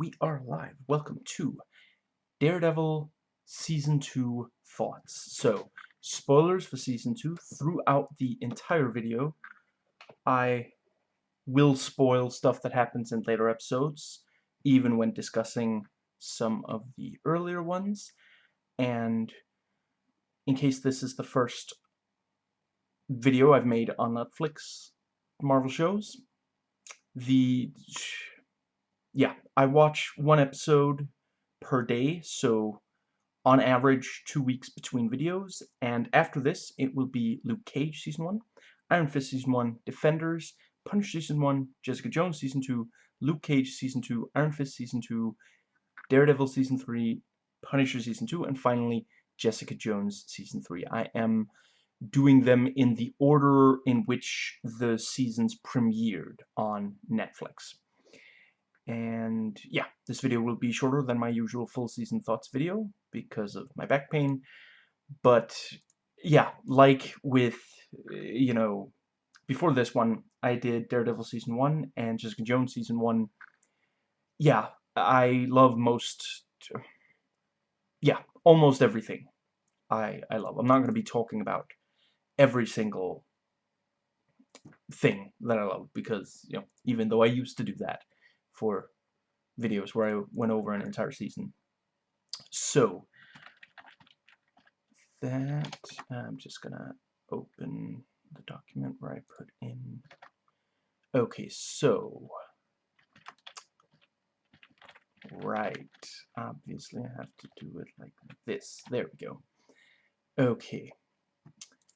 we are live. Welcome to Daredevil Season 2 Thoughts. So, spoilers for Season 2 throughout the entire video. I will spoil stuff that happens in later episodes, even when discussing some of the earlier ones. And in case this is the first video I've made on Netflix Marvel shows, the yeah, I watch one episode per day, so on average two weeks between videos, and after this it will be Luke Cage Season 1, Iron Fist Season 1, Defenders, Punisher Season 1, Jessica Jones Season 2, Luke Cage Season 2, Iron Fist Season 2, Daredevil Season 3, Punisher Season 2, and finally Jessica Jones Season 3. I am doing them in the order in which the seasons premiered on Netflix. And yeah, this video will be shorter than my usual full season thoughts video because of my back pain. But yeah, like with, eh, you know, before this one, I did Daredevil Season 1 and Jessica Jones Season 1. Yeah, I love most, yeah, almost everything I, I love. I'm not going to be talking about every single thing that I love because, you know, even though I used to do that, for videos where I went over an entire season. So, that, I'm just gonna open the document where I put in, okay, so, right, obviously I have to do it like this, there we go. Okay,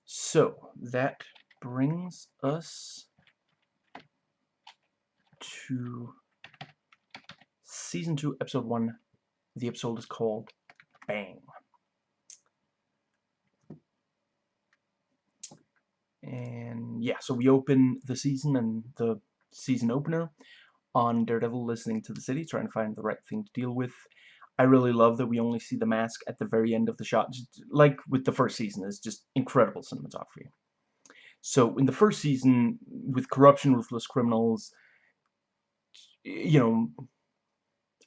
so, that brings us to Season 2, Episode 1. The episode is called Bang. And yeah, so we open the season and the season opener on Daredevil listening to the city, trying to find the right thing to deal with. I really love that we only see the mask at the very end of the shot, just like with the first season, it's just incredible cinematography. So in the first season, with corruption, ruthless criminals, you know,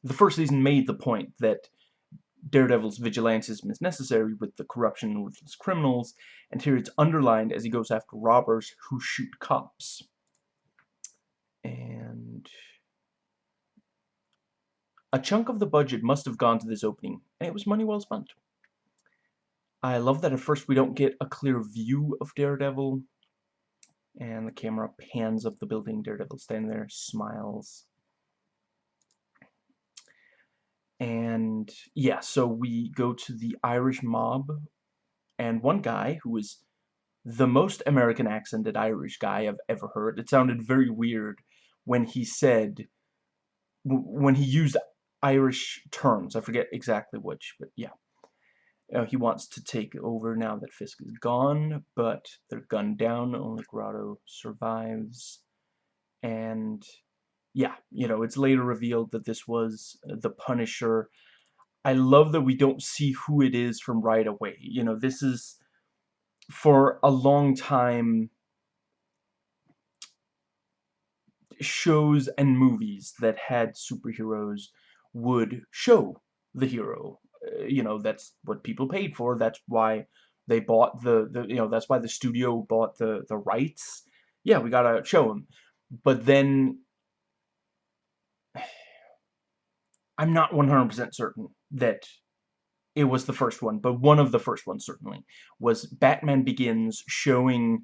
the first season made the point that Daredevil's vigilantism is necessary with the corruption and ruthless criminals, and here it's underlined as he goes after robbers who shoot cops. And a chunk of the budget must have gone to this opening, and it was money well spent. I love that at first we don't get a clear view of Daredevil, and the camera pans up the building, Daredevil standing there, smiles. And yeah, so we go to the Irish mob, and one guy who was the most American accented Irish guy I've ever heard. It sounded very weird when he said, when he used Irish terms. I forget exactly which, but yeah. Uh, he wants to take over now that Fisk is gone, but they're gunned down. Only Grotto survives. And yeah, you know, it's later revealed that this was uh, the Punisher. I love that we don't see who it is from right away. You know, this is for a long time shows and movies that had superheroes would show the hero. Uh, you know, that's what people paid for. That's why they bought the, the you know, that's why the studio bought the, the rights. Yeah, we gotta show him. But then I'm not 100% certain that it was the first one, but one of the first ones certainly was Batman Begins showing,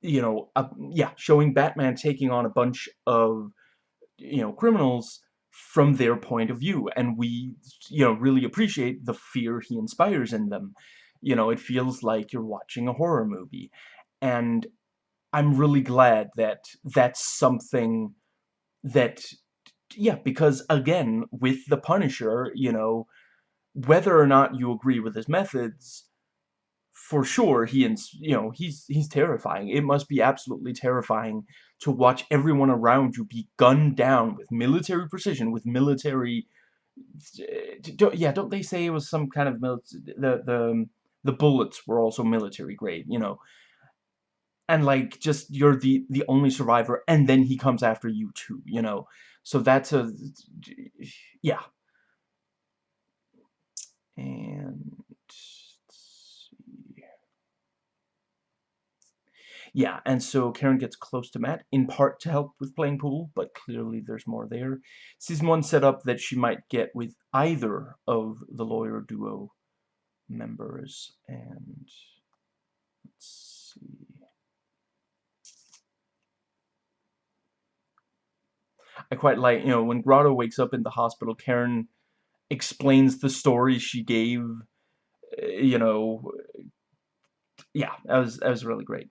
you know, yeah, showing Batman taking on a bunch of, you know, criminals from their point of view, and we, you know, really appreciate the fear he inspires in them. You know, it feels like you're watching a horror movie, and I'm really glad that that's something that yeah, because again, with the Punisher, you know, whether or not you agree with his methods, for sure, he ins you know, he's he's terrifying. It must be absolutely terrifying to watch everyone around you be gunned down with military precision, with military. Don't, yeah, don't they say it was some kind of military? The the the bullets were also military grade, you know. and like just you're the the only survivor and then he comes after you too you know so that's a yeah. And yeah and so Karen gets close to Matt in part to help with playing pool but clearly there's more there. Season one set up that she might get with either of the lawyer duo members and let's see I quite like, you know, when Grotto wakes up in the hospital, Karen explains the story she gave, eh, you know, yeah, that was, that was really great.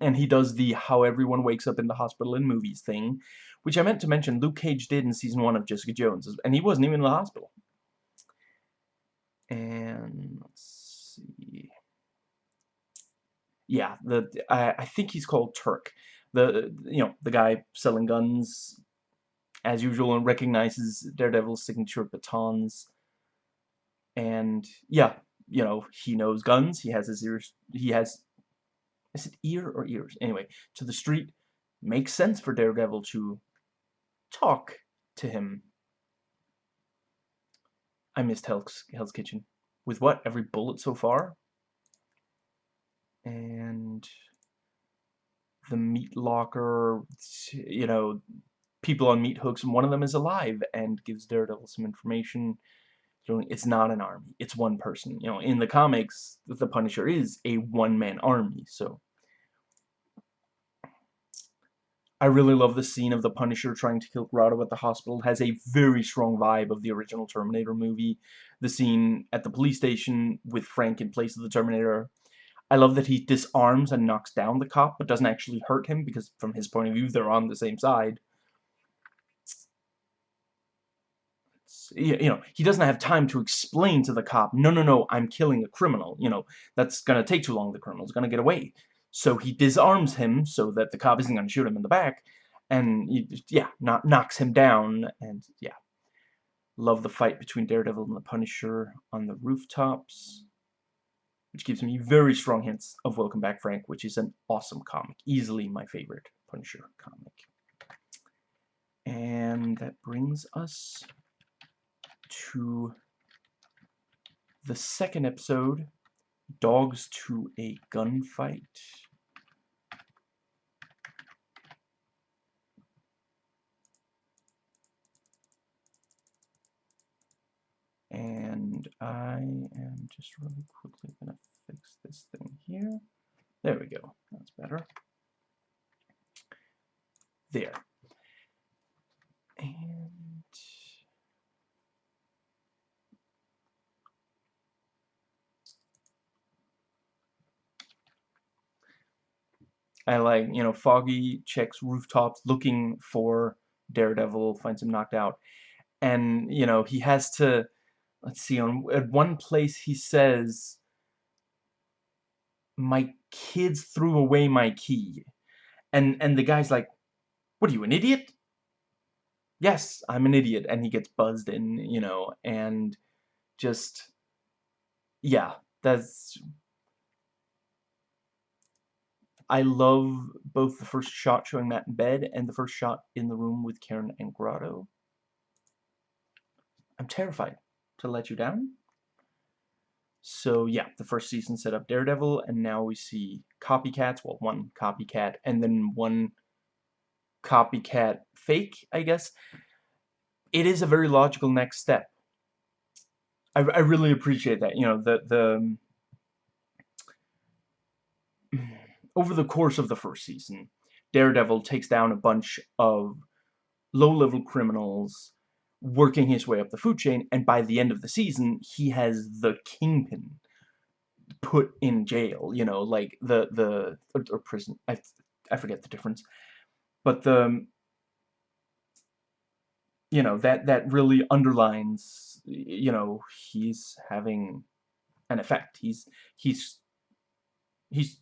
And he does the how everyone wakes up in the hospital in movies thing, which I meant to mention Luke Cage did in season one of Jessica Jones, and he wasn't even in the hospital. And let's see. Yeah, the I, I think he's called Turk the you know the guy selling guns as usual and recognizes Daredevil's signature batons. And yeah you know he knows guns. He has his ears he has is it ear or ears? Anyway to the street. Makes sense for Daredevil to talk to him. I missed Hell's, Hell's Kitchen. With what? Every bullet so far? And the meat locker, you know, people on meat hooks, and one of them is alive and gives Daredevil some information. It's not an army, it's one person. You know, in the comics, the Punisher is a one-man army, so... I really love the scene of the Punisher trying to kill Grotto at the hospital. It has a very strong vibe of the original Terminator movie. The scene at the police station with Frank in place of the Terminator I love that he disarms and knocks down the cop, but doesn't actually hurt him, because from his point of view, they're on the same side. You know, he doesn't have time to explain to the cop, no, no, no, I'm killing a criminal. You know, that's going to take too long. The criminal's going to get away. So he disarms him so that the cop isn't going to shoot him in the back. And, he, yeah, not, knocks him down. And, yeah. Love the fight between Daredevil and the Punisher on the rooftops which gives me very strong hints of Welcome Back Frank, which is an awesome comic. Easily my favorite Punisher comic. And that brings us to the second episode, Dogs to a Gunfight. And I am just really quickly going to fix this thing here. There we go. That's better. There. And I like, you know, Foggy checks rooftops looking for Daredevil, finds him knocked out. And, you know, he has to let's see, on at one place he says, my kids threw away my key. And, and the guy's like, what are you, an idiot? Yes, I'm an idiot. And he gets buzzed in, you know, and just, yeah, that's... I love both the first shot showing Matt in bed and the first shot in the room with Karen and Grotto. I'm terrified to let you down. So yeah, the first season set up Daredevil, and now we see copycats, well, one copycat, and then one copycat fake, I guess. It is a very logical next step. I, I really appreciate that, you know, the, the... Um, over the course of the first season, Daredevil takes down a bunch of low-level criminals working his way up the food chain, and by the end of the season, he has the kingpin put in jail, you know, like the, the, or, or prison, I, I forget the difference, but the, um, you know, that, that really underlines, you know, he's having an effect, he's, he's, he's,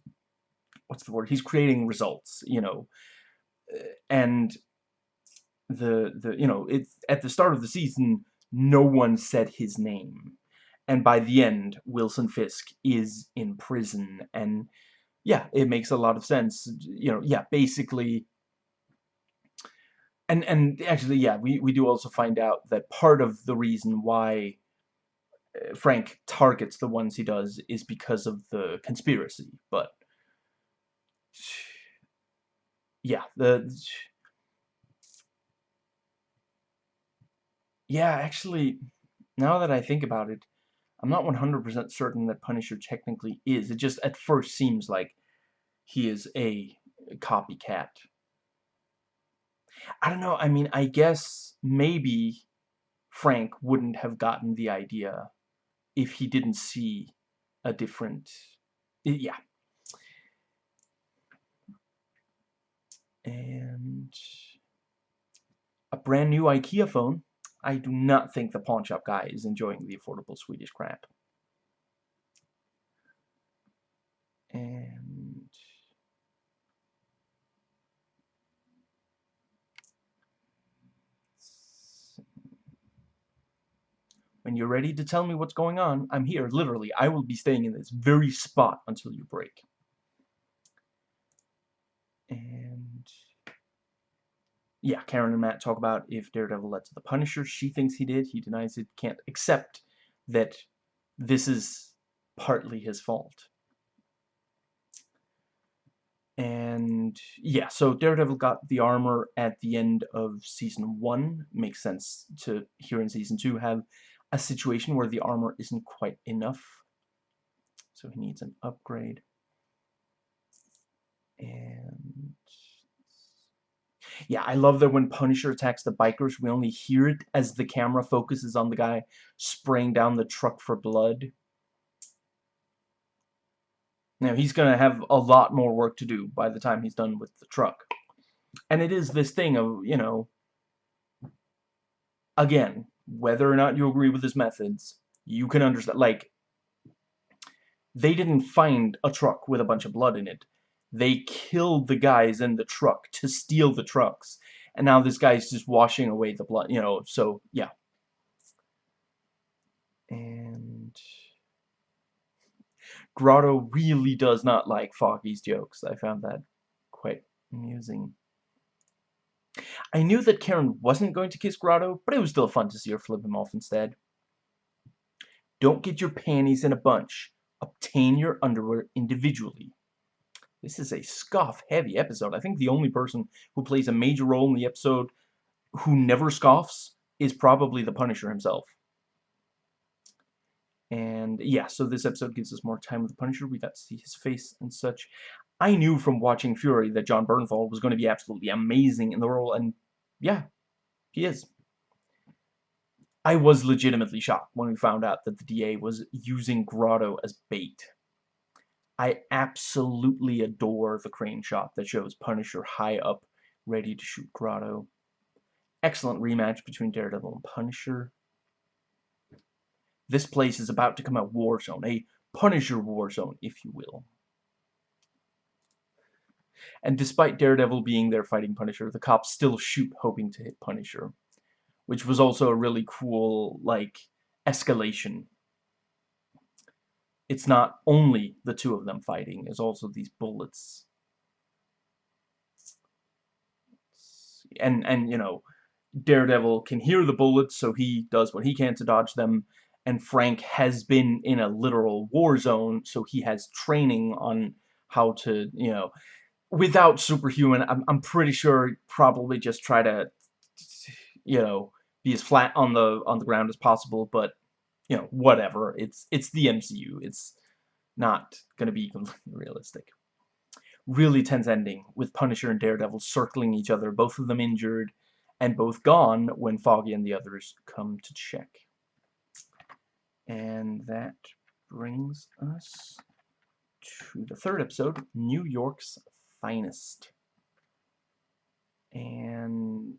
what's the word, he's creating results, you know, uh, and the the you know it's at the start of the season no one said his name. And by the end Wilson Fisk is in prison. And yeah, it makes a lot of sense. You know, yeah, basically and and actually yeah we we do also find out that part of the reason why uh, Frank targets the ones he does is because of the conspiracy. But yeah the yeah actually now that I think about it I'm not 100% certain that Punisher technically is it just at first seems like he is a copycat I don't know, I mean, I guess maybe Frank wouldn't have gotten the idea if he didn't see a different... Yeah. And... A brand new IKEA phone. I do not think the pawn shop guy is enjoying the affordable Swedish crap. And... When you're ready to tell me what's going on, I'm here, literally. I will be staying in this very spot until you break. And... Yeah, Karen and Matt talk about if Daredevil led to the Punisher. She thinks he did. He denies it. Can't accept that this is partly his fault. And yeah, so Daredevil got the armor at the end of season one. Makes sense to here in season two have a situation where the armor isn't quite enough. So he needs an upgrade. And yeah, I love that when Punisher attacks the bikers, we only hear it as the camera focuses on the guy spraying down the truck for blood. Now, he's going to have a lot more work to do by the time he's done with the truck. And it is this thing of, you know, again, whether or not you agree with his methods, you can understand, like, they didn't find a truck with a bunch of blood in it. They killed the guys in the truck to steal the trucks. And now this guy's just washing away the blood, you know, so, yeah. And... Grotto really does not like Foggy's jokes. I found that quite amusing. I knew that Karen wasn't going to kiss Grotto, but it was still fun to see her flip him off instead. Don't get your panties in a bunch. Obtain your underwear individually. This is a scoff-heavy episode. I think the only person who plays a major role in the episode who never scoffs is probably the Punisher himself. And yeah, so this episode gives us more time with the Punisher. We got to see his face and such. I knew from watching Fury that Jon Bernthal was going to be absolutely amazing in the role, and yeah, he is. I was legitimately shocked when we found out that the DA was using Grotto as bait. I absolutely adore the crane shot that shows Punisher high up, ready to shoot Grotto. Excellent rematch between Daredevil and Punisher. This place is about to come a war zone, a Punisher war zone, if you will. And despite Daredevil being there fighting Punisher, the cops still shoot hoping to hit Punisher. Which was also a really cool, like, escalation. It's not only the two of them fighting, there's also these bullets. And, and you know, Daredevil can hear the bullets, so he does what he can to dodge them. And Frank has been in a literal war zone, so he has training on how to, you know, without superhuman, I'm, I'm pretty sure probably just try to, you know, be as flat on the on the ground as possible. But you know, whatever. It's it's the MCU. It's not gonna be completely realistic. Really tense ending with Punisher and Daredevil circling each other, both of them injured and both gone when Foggy and the others come to check. And that brings us to the third episode, New York's finest. And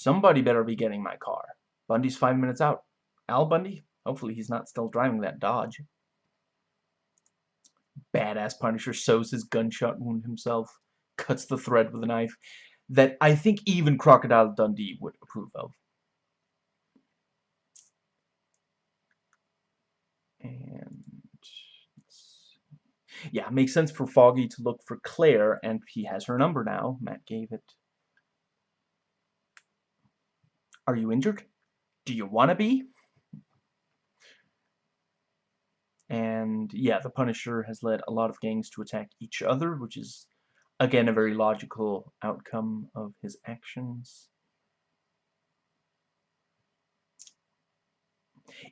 Somebody better be getting my car. Bundy's five minutes out. Al Bundy? Hopefully he's not still driving that Dodge. Badass Punisher sews his gunshot wound himself, cuts the thread with a knife that I think even Crocodile Dundee would approve of. And yeah, makes sense for Foggy to look for Claire, and he has her number now. Matt gave it. Are you injured? Do you want to be? And yeah, the Punisher has led a lot of gangs to attack each other, which is, again, a very logical outcome of his actions.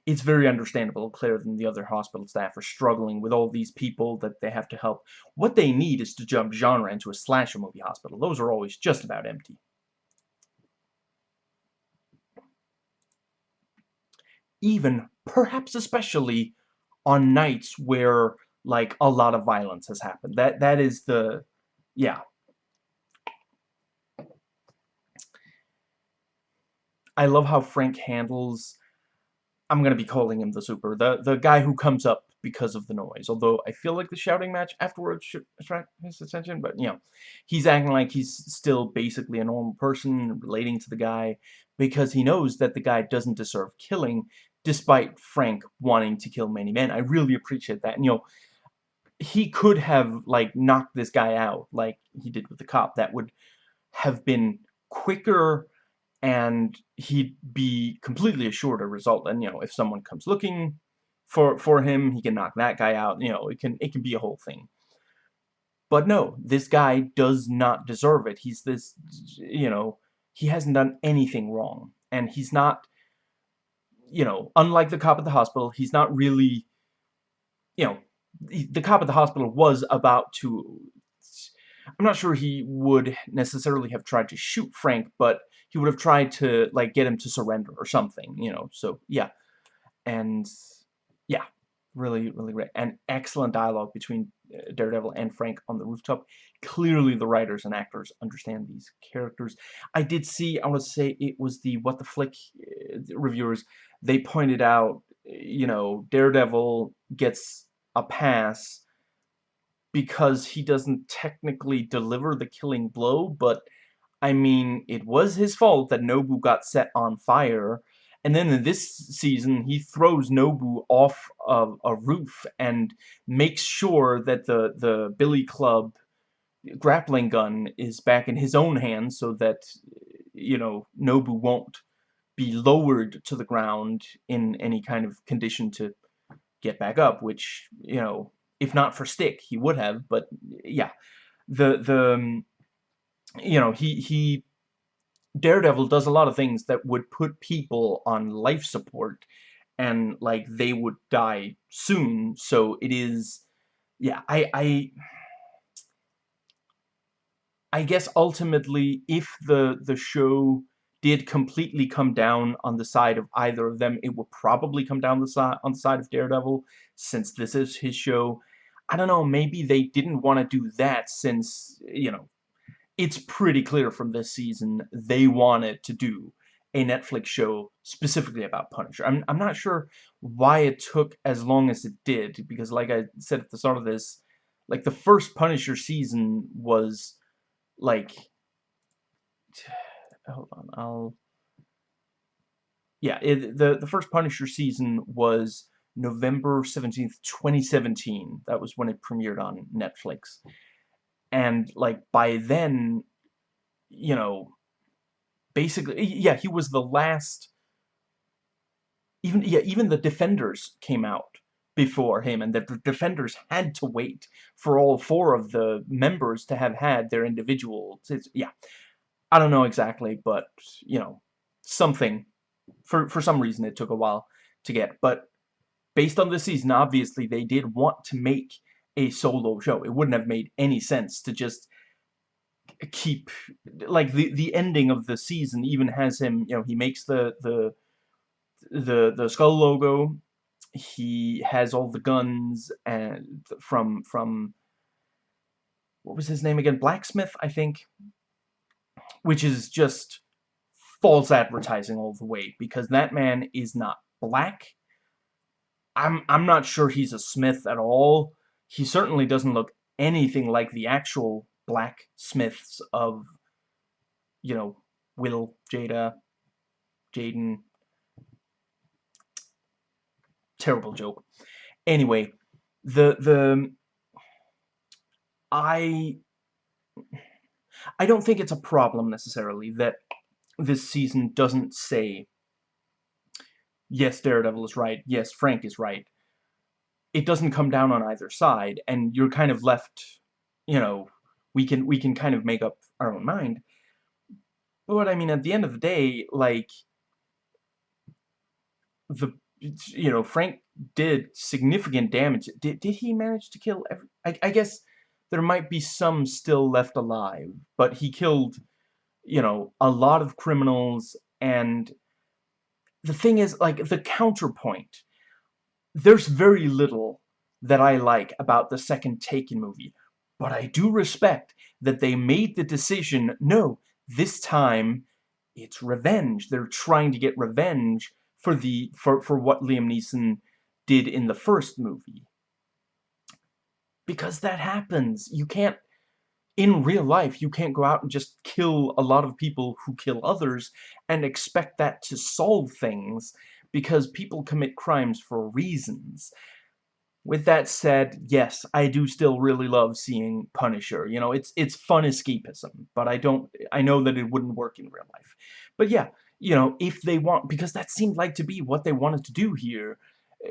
It's very understandable. Claire and the other hospital staff are struggling with all these people that they have to help. What they need is to jump genre into a slasher movie hospital. Those are always just about empty. Even, perhaps especially, on nights where like a lot of violence has happened. That that is the yeah. I love how Frank handles I'm gonna be calling him the super the the guy who comes up because of the noise. Although I feel like the shouting match afterwards should attract his attention, but you know, he's acting like he's still basically a normal person relating to the guy because he knows that the guy doesn't deserve killing despite Frank wanting to kill many men. I really appreciate that. And, you know, he could have, like, knocked this guy out like he did with the cop. That would have been quicker and he'd be completely assured a result. And, you know, if someone comes looking for, for him, he can knock that guy out. You know, it can, it can be a whole thing. But no, this guy does not deserve it. He's this, you know, he hasn't done anything wrong. And he's not you know, unlike the cop at the hospital, he's not really, you know, the cop at the hospital was about to, I'm not sure he would necessarily have tried to shoot Frank, but he would have tried to, like, get him to surrender or something, you know, so, yeah. And, yeah, really, really great. And excellent dialogue between uh, Daredevil and Frank on the rooftop. Clearly the writers and actors understand these characters. I did see, I want to say it was the What the Flick uh, reviewers they pointed out, you know, Daredevil gets a pass because he doesn't technically deliver the killing blow, but I mean, it was his fault that Nobu got set on fire, and then in this season, he throws Nobu off of a roof and makes sure that the, the Billy Club grappling gun is back in his own hands so that, you know, Nobu won't be lowered to the ground in any kind of condition to get back up, which, you know, if not for Stick, he would have, but yeah. The, the, um, you know, he, he, Daredevil does a lot of things that would put people on life support and, like, they would die soon, so it is, yeah, I, I, I guess ultimately, if the, the show did completely come down on the side of either of them, it will probably come down the side on the side of Daredevil, since this is his show. I don't know, maybe they didn't want to do that since, you know, it's pretty clear from this season they wanted to do a Netflix show specifically about Punisher. I'm, I'm not sure why it took as long as it did, because like I said at the start of this, like the first Punisher season was like hold on, I'll... Yeah, it, the, the first Punisher season was November 17th, 2017. That was when it premiered on Netflix. And, like, by then, you know, basically, yeah, he was the last... Even, yeah, even the Defenders came out before him, and the Defenders had to wait for all four of the members to have had their individual... Yeah, I don't know exactly, but, you know, something. For, for some reason, it took a while to get. But based on the season, obviously, they did want to make a solo show. It wouldn't have made any sense to just keep... Like, the, the ending of the season even has him, you know, he makes the, the, the, the skull logo. He has all the guns and from, from... What was his name again? Blacksmith, I think which is just false advertising all the way because that man is not black. I'm I'm not sure he's a smith at all. He certainly doesn't look anything like the actual black smiths of you know Will, Jada, Jaden. Terrible joke. Anyway, the the I I don't think it's a problem necessarily that this season doesn't say yes, Daredevil is right, yes, Frank is right. It doesn't come down on either side, and you're kind of left, you know, we can we can kind of make up our own mind. But I mean, at the end of the day, like the you know Frank did significant damage. Did did he manage to kill? Every, I I guess there might be some still left alive, but he killed you know a lot of criminals and the thing is like the counterpoint. There's very little that I like about the second Taken movie, but I do respect that they made the decision, no, this time it's revenge. They're trying to get revenge for the for for what Liam Neeson did in the first movie. Because that happens. You can't in real life, you can't go out and just kill a lot of people who kill others and expect that to solve things because people commit crimes for reasons. With that said, yes, I do still really love seeing Punisher. You know, it's it's fun escapism, but I don't I know that it wouldn't work in real life. But yeah, you know, if they want because that seemed like to be what they wanted to do here,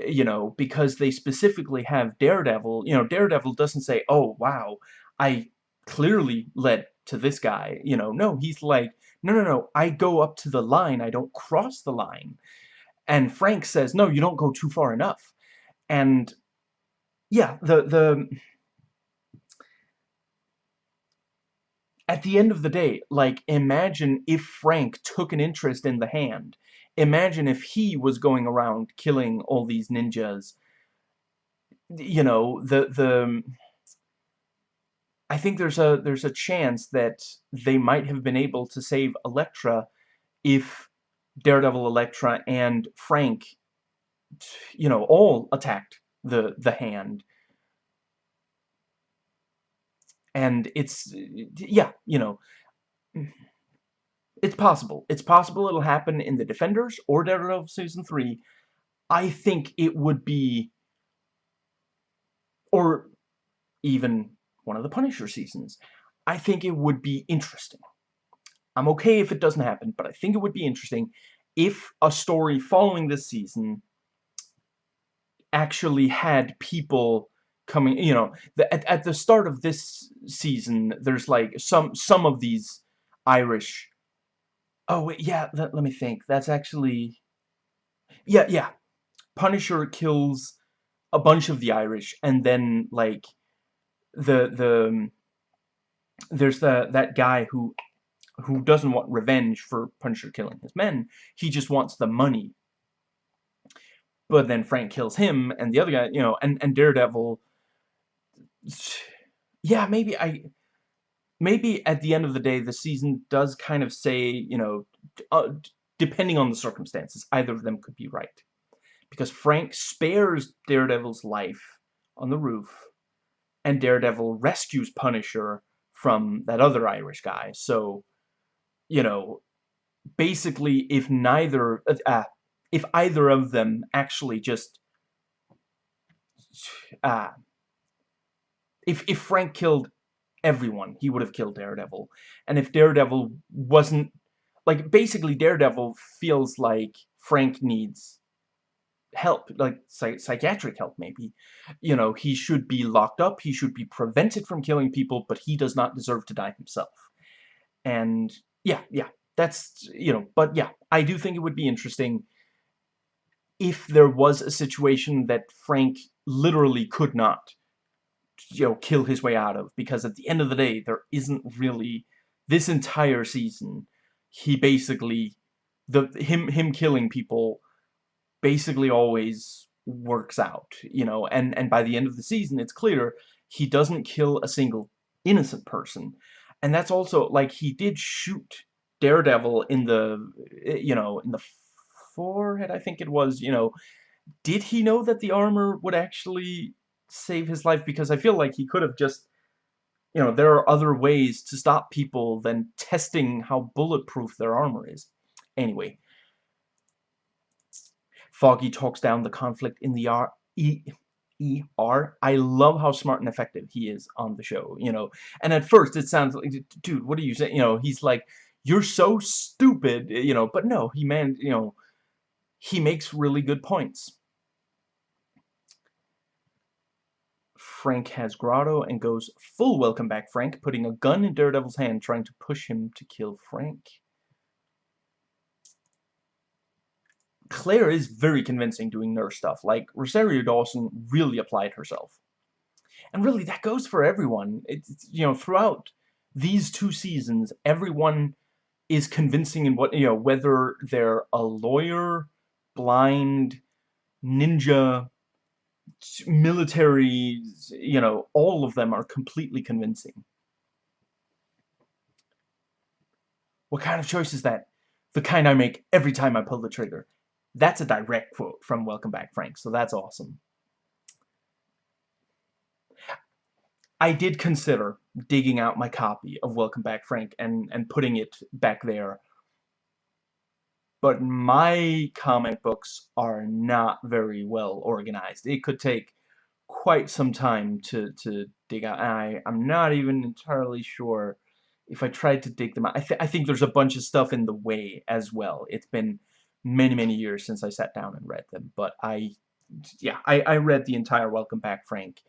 you know, because they specifically have Daredevil, you know, Daredevil doesn't say, "Oh, wow, I clearly led to this guy." You know, no, he's like, "No, no, no, I go up to the line, I don't cross the line." And Frank says, "No, you don't go too far enough." And yeah, the the at the end of the day, like imagine if Frank took an interest in the hand. Imagine if he was going around killing all these ninjas. You know, the the I think there's a there's a chance that they might have been able to save Elektra if Daredevil, Elektra, and Frank, you know, all attacked the the hand and it's yeah you know it's possible. It's possible it'll happen in the Defenders or Daredevil season 3 I think it would be or even one of the Punisher seasons. I think it would be interesting. I'm okay if it doesn't happen but I think it would be interesting if a story following this season actually had people coming you know the, at, at the start of this season there's like some some of these Irish oh wait yeah let, let me think. That's actually yeah yeah. Punisher kills a bunch of the Irish and then like the the um, there's the that guy who who doesn't want revenge for Punisher killing his men. He just wants the money. But then Frank kills him, and the other guy, you know, and, and Daredevil, yeah, maybe I, maybe at the end of the day, the season does kind of say, you know, uh, depending on the circumstances, either of them could be right. Because Frank spares Daredevil's life on the roof, and Daredevil rescues Punisher from that other Irish guy. So, you know, basically, if neither, uh, if either of them actually just uh, if if Frank killed everyone, he would have killed Daredevil. And if Daredevil wasn't like basically Daredevil feels like Frank needs help, like psych psychiatric help maybe. You know, he should be locked up, he should be prevented from killing people, but he does not deserve to die himself. And yeah, yeah, that's, you know, but yeah, I do think it would be interesting if there was a situation that Frank literally could not, you know, kill his way out of. Because at the end of the day, there isn't really... This entire season, he basically... the him him killing people basically always works out, you know, and, and by the end of the season, it's clear he doesn't kill a single innocent person. And that's also, like, he did shoot Daredevil in the, you know, in the forehead, I think it was, you know, did he know that the armor would actually save his life? Because I feel like he could have just, you know, there are other ways to stop people than testing how bulletproof their armor is. Anyway, Foggy talks down the conflict in the ar e E-R. I love how smart and effective he is on the show, you know. And at first it sounds like, dude, what are you saying? You know, he's like, you're so stupid, you know, but no, he man, you know, he makes really good points. Frank has Grotto and goes full welcome back Frank, putting a gun in Daredevil's hand, trying to push him to kill Frank. Claire is very convincing doing nurse stuff. Like, Rosario Dawson really applied herself. And really, that goes for everyone. It's, you know, throughout these two seasons, everyone is convincing in what, you know, whether they're a lawyer, blind, ninja, military, you know, all of them are completely convincing. What kind of choice is that? The kind I make every time I pull the trigger. That's a direct quote from Welcome Back Frank, so that's awesome. I did consider digging out my copy of Welcome Back Frank and, and putting it back there. But my comic books are not very well organized. It could take quite some time to, to dig out. I, I'm not even entirely sure if I tried to dig them out. I, th I think there's a bunch of stuff in the way as well. It's been many, many years since I sat down and read them. But I, yeah, I, I read the entire Welcome Back, Frank,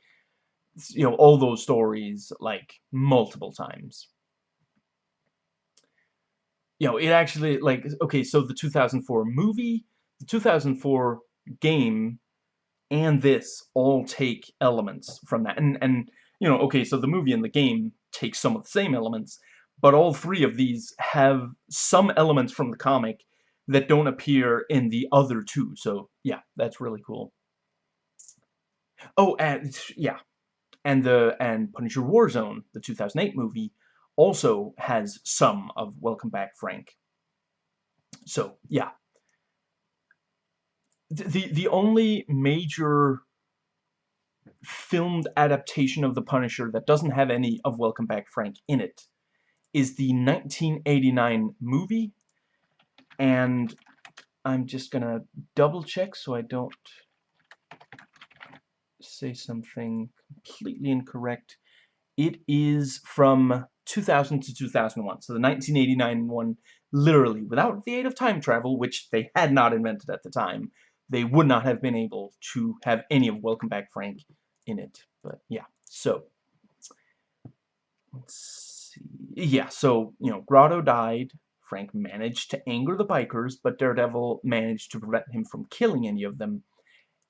you know, all those stories, like, multiple times. You know, it actually, like, okay, so the 2004 movie, the 2004 game, and this all take elements from that. And, and you know, okay, so the movie and the game take some of the same elements, but all three of these have some elements from the comic that don't appear in the other two. So, yeah, that's really cool. Oh, and, yeah. And the, and Punisher Warzone, the 2008 movie, also has some of Welcome Back, Frank. So, yeah. The, the only major filmed adaptation of The Punisher that doesn't have any of Welcome Back, Frank in it is the 1989 movie and I'm just gonna double check so I don't say something completely incorrect. It is from 2000 to 2001, so the 1989 one, literally, without the aid of time travel, which they had not invented at the time, they would not have been able to have any of Welcome Back Frank in it. But yeah, so let's see. Yeah, so you know, Grotto died. Frank managed to anger the bikers, but Daredevil managed to prevent him from killing any of them.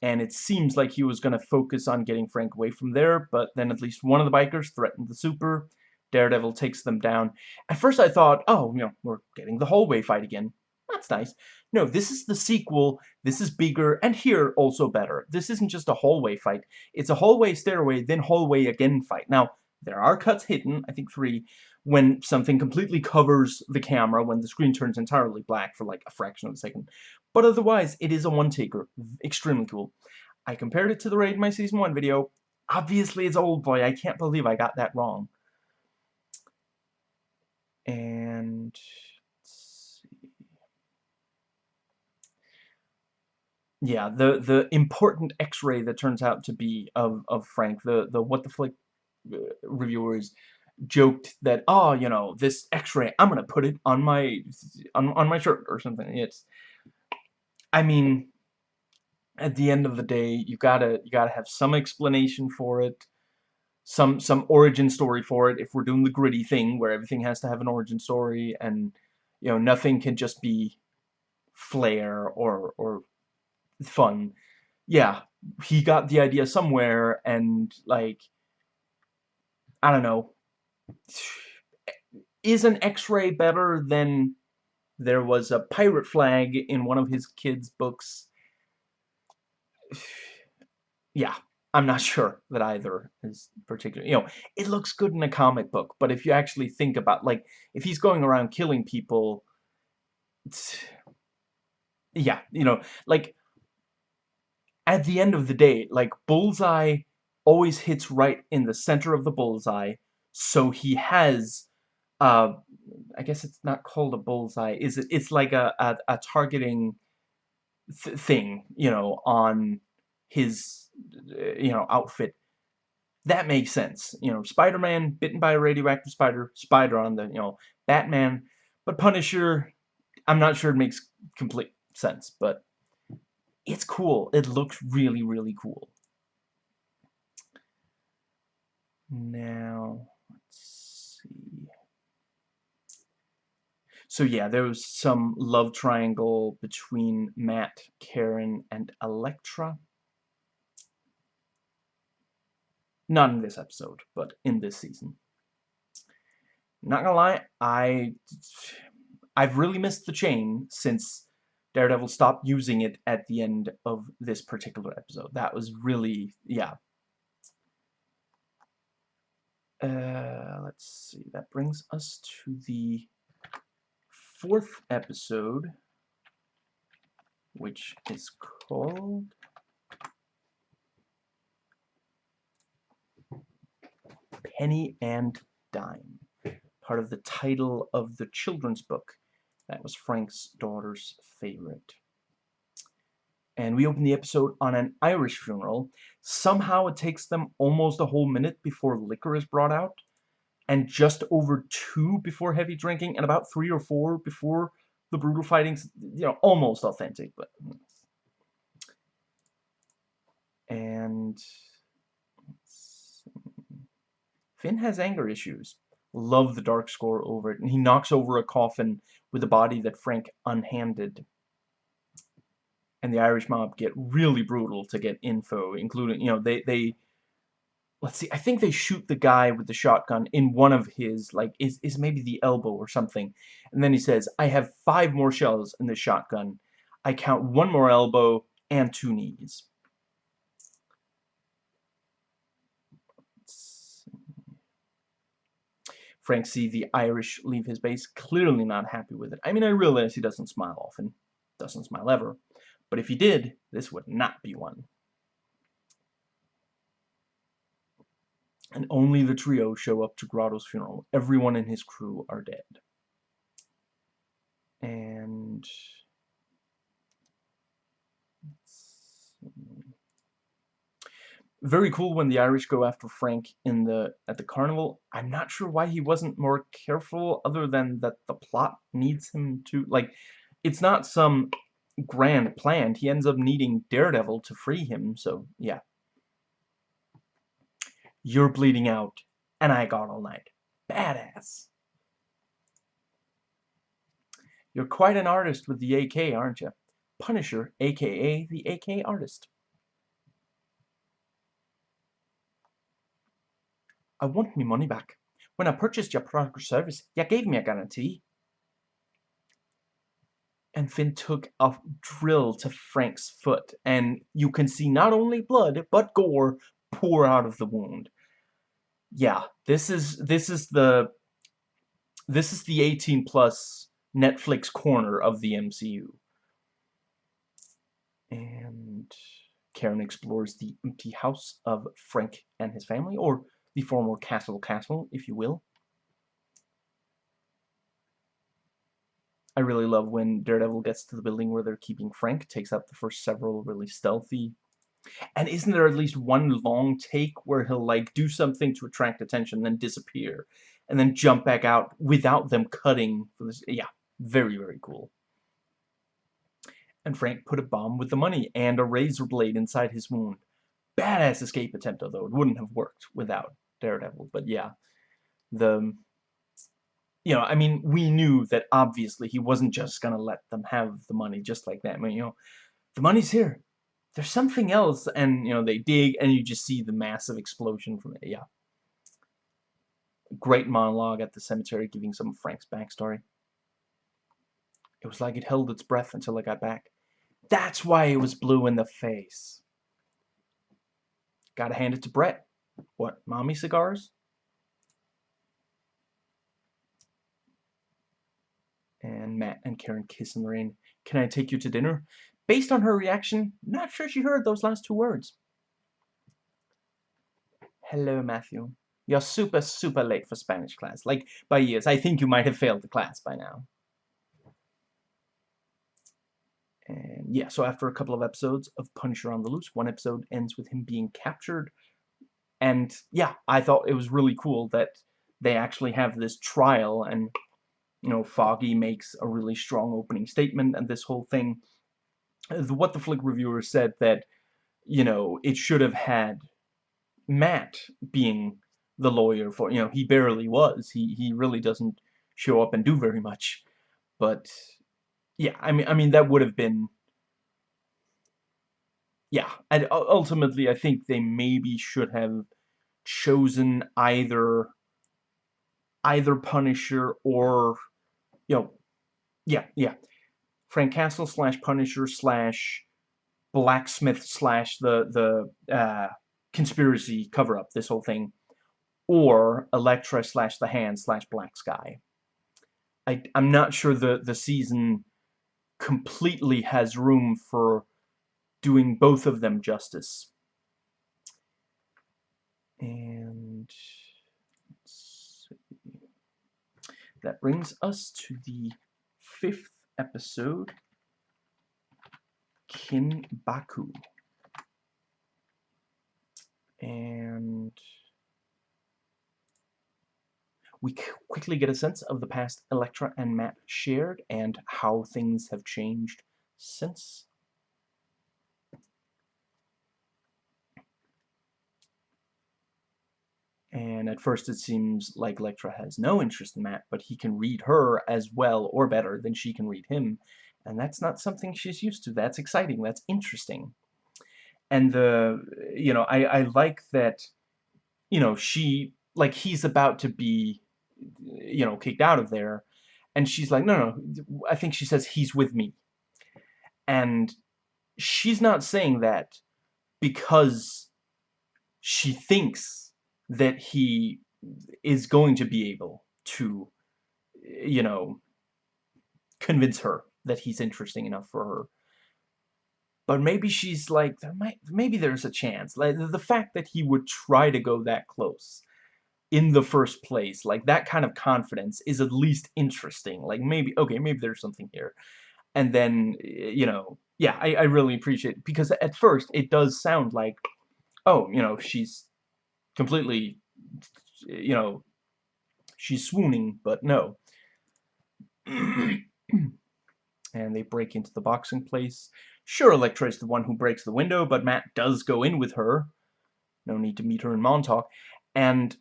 And it seems like he was going to focus on getting Frank away from there, but then at least one of the bikers threatened the Super. Daredevil takes them down. At first I thought, oh, you know, we're getting the hallway fight again. That's nice. No, this is the sequel. This is bigger, and here also better. This isn't just a hallway fight. It's a hallway, stairway, then hallway again fight. Now, there are cuts hidden, I think three, when something completely covers the camera, when the screen turns entirely black for like a fraction of a second. But otherwise, it is a one-taker. Extremely cool. I compared it to the Raid My Season 1 video. Obviously, it's Oldboy. I can't believe I got that wrong. And... Let's see. Yeah, the the important X-ray that turns out to be of of Frank, the the what the flick uh, reviewers joked that, oh, you know, this x-ray, I'm gonna put it on my, on, on my shirt or something. It's, I mean, at the end of the day, you gotta, you gotta have some explanation for it, some, some origin story for it, if we're doing the gritty thing, where everything has to have an origin story, and, you know, nothing can just be flair or, or fun. Yeah, he got the idea somewhere, and, like, I don't know, is an x-ray better than there was a pirate flag in one of his kids' books? yeah, I'm not sure that either is particularly, you know, it looks good in a comic book, but if you actually think about, like, if he's going around killing people, yeah, you know, like, at the end of the day, like, Bullseye always hits right in the center of the bullseye, so he has, uh, I guess it's not called a bullseye, is it? It's like a, a, a targeting th thing, you know, on his you know, outfit. That makes sense. You know, Spider-Man bitten by a radioactive spider, spider on the, you know, Batman. But Punisher, I'm not sure it makes complete sense, but it's cool. It looks really, really cool. Now, let's see. So yeah, there was some love triangle between Matt, Karen, and Elektra. Not in this episode, but in this season. Not gonna lie, I I've really missed the chain since Daredevil stopped using it at the end of this particular episode. That was really, yeah. Uh, let's see, that brings us to the fourth episode, which is called Penny and Dime, part of the title of the children's book. That was Frank's daughter's favorite. And we open the episode on an Irish funeral. Somehow it takes them almost a whole minute before liquor is brought out and just over two before heavy drinking, and about three or four before the brutal fighting's, you know, almost authentic, but... And... Finn has anger issues. Love the dark score over it, and he knocks over a coffin with a body that Frank unhanded. And the Irish mob get really brutal to get info, including, you know, they, they let's see, I think they shoot the guy with the shotgun in one of his, like, is, is maybe the elbow or something. And then he says, I have five more shells in the shotgun. I count one more elbow and two knees. Frank see the Irish leave his base, clearly not happy with it. I mean, I realize he doesn't smile often, doesn't smile ever, but if he did, this would not be one. And only the trio show up to Grotto's funeral. Everyone in his crew are dead. And... Very cool when the Irish go after Frank in the at the carnival. I'm not sure why he wasn't more careful other than that the plot needs him to like it's not some grand plan. He ends up needing Daredevil to free him, so yeah. You're bleeding out, and I got all night. Badass. You're quite an artist with the AK, aren't you? Punisher, aka the AK artist. I want me money back. When I purchased your product or service, you gave me a guarantee. And Finn took a drill to Frank's foot, and you can see not only blood, but gore pour out of the wound yeah, this is this is the this is the 18 plus Netflix corner of the MCU. And Karen explores the empty house of Frank and his family, or the former Castle Castle, if you will. I really love when Daredevil gets to the building where they're keeping Frank, takes out the first several really stealthy and isn't there at least one long take where he'll like do something to attract attention, then disappear, and then jump back out without them cutting for this? Yeah, very very cool. And Frank put a bomb with the money and a razor blade inside his wound. Badass escape attempt, although it wouldn't have worked without Daredevil. But yeah, the you know, I mean, we knew that obviously he wasn't just gonna let them have the money just like that. I mean, you know, the money's here there's something else, and, you know, they dig, and you just see the massive explosion from it, yeah. Great monologue at the cemetery giving some of Frank's backstory. It was like it held its breath until I got back. That's why it was blue in the face. Gotta hand it to Brett. What, mommy cigars? And Matt and Karen kiss in the rain. Can I take you to dinner? Based on her reaction, not sure she heard those last two words. Hello, Matthew. You're super, super late for Spanish class. Like, by years. I think you might have failed the class by now. And yeah, so after a couple of episodes of Punisher on the Loose, one episode ends with him being captured. And yeah, I thought it was really cool that they actually have this trial and, you know, Foggy makes a really strong opening statement and this whole thing. The What the Flick reviewer said that, you know, it should have had Matt being the lawyer for, you know, he barely was. He, he really doesn't show up and do very much. But yeah, I mean, I mean that would have been, yeah, and ultimately I think they maybe should have chosen either, either Punisher or, you know, yeah, yeah, Frank Castle slash Punisher slash blacksmith slash the the uh, conspiracy cover up. This whole thing, or Elektra slash the Hand slash Black Sky. I I'm not sure the the season completely has room for doing both of them justice. And that brings us to the fifth episode, Kinbaku. And we quickly get a sense of the past Elektra and Matt shared and how things have changed since. And at first it seems like Elektra has no interest in Matt, but he can read her as well or better than she can read him. And that's not something she's used to. That's exciting. That's interesting. And the, you know, I, I like that, you know, she, like he's about to be you know, kicked out of there. And she's like, no, no, I think she says, he's with me. And she's not saying that because she thinks that he is going to be able to, you know, convince her that he's interesting enough for her. But maybe she's like, there might, maybe there's a chance. Like the fact that he would try to go that close in the first place. Like, that kind of confidence is at least interesting. Like, maybe, okay, maybe there's something here. And then, you know, yeah, I, I really appreciate it. Because at first, it does sound like, oh, you know, she's completely, you know, she's swooning, but no. and they break into the boxing place. Sure, Elektra is the one who breaks the window, but Matt does go in with her. No need to meet her in Montauk. And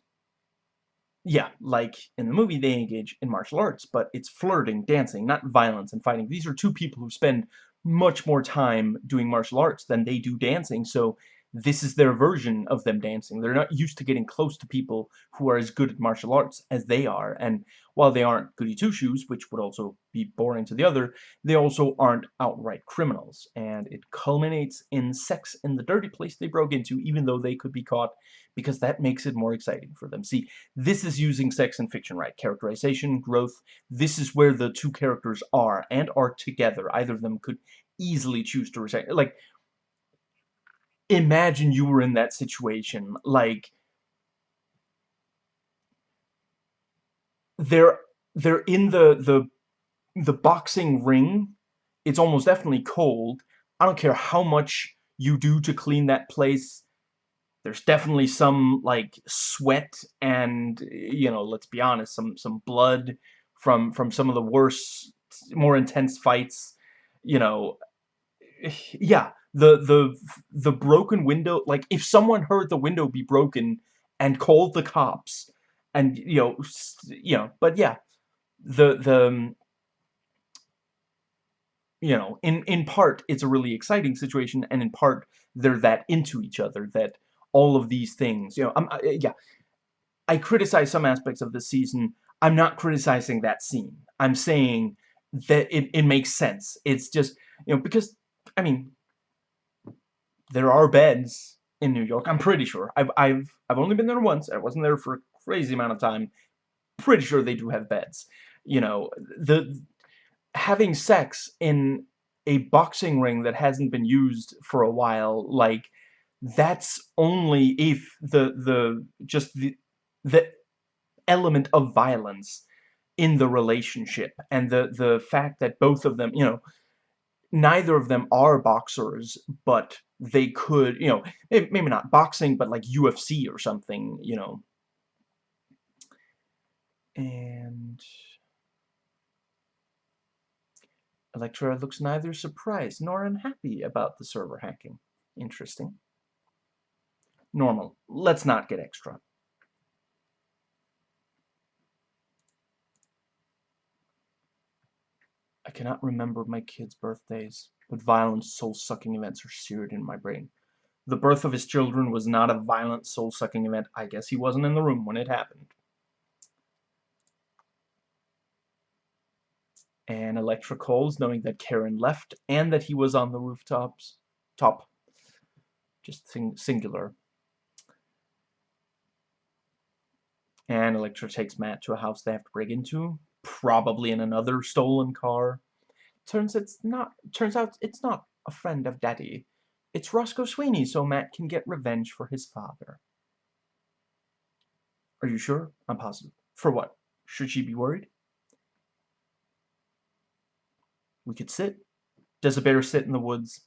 yeah, like in the movie, they engage in martial arts, but it's flirting, dancing, not violence and fighting. These are two people who spend much more time doing martial arts than they do dancing, so this is their version of them dancing. They're not used to getting close to people who are as good at martial arts as they are. And while they aren't goody two-shoes, which would also be boring to the other, they also aren't outright criminals. And it culminates in sex in the dirty place they broke into, even though they could be caught, because that makes it more exciting for them. See, this is using sex in fiction, right? Characterization, growth. This is where the two characters are and are together. Either of them could easily choose to recite. Like, imagine you were in that situation. Like, they're they're in the the the boxing ring. It's almost definitely cold. I don't care how much you do to clean that place. There's definitely some like sweat and you know, let's be honest, some some blood from from some of the worst, more intense fights. You know, yeah, the the the broken window like if someone heard the window be broken and called the cops and you know you know but yeah the the um, you know in in part it's a really exciting situation and in part they're that into each other that all of these things you know I'm I, yeah I criticize some aspects of the season. I'm not criticizing that scene. I'm saying that it, it makes sense. It's just you know because I mean there are beds in New York. I'm pretty sure. I've I've I've only been there once. I wasn't there for a crazy amount of time. Pretty sure they do have beds. You know, the having sex in a boxing ring that hasn't been used for a while, like that's only if the the just the the element of violence in the relationship and the the fact that both of them, you know, neither of them are boxers, but they could, you know, maybe not boxing, but like UFC or something, you know. And Elektra looks neither surprised nor unhappy about the server hacking. Interesting. Normal. Let's not get extra. I cannot remember my kids' birthdays, but violent, soul-sucking events are seared in my brain. The birth of his children was not a violent, soul-sucking event. I guess he wasn't in the room when it happened. And Elektra calls, knowing that Karen left and that he was on the rooftops. Top. Just sing singular. And Elektra takes Matt to a house they have to break into probably in another stolen car. Turns it's not turns out it's not a friend of Daddy. It's Roscoe Sweeney, so Matt can get revenge for his father. Are you sure? I'm positive. For what? Should she be worried? We could sit. Does a bear sit in the woods?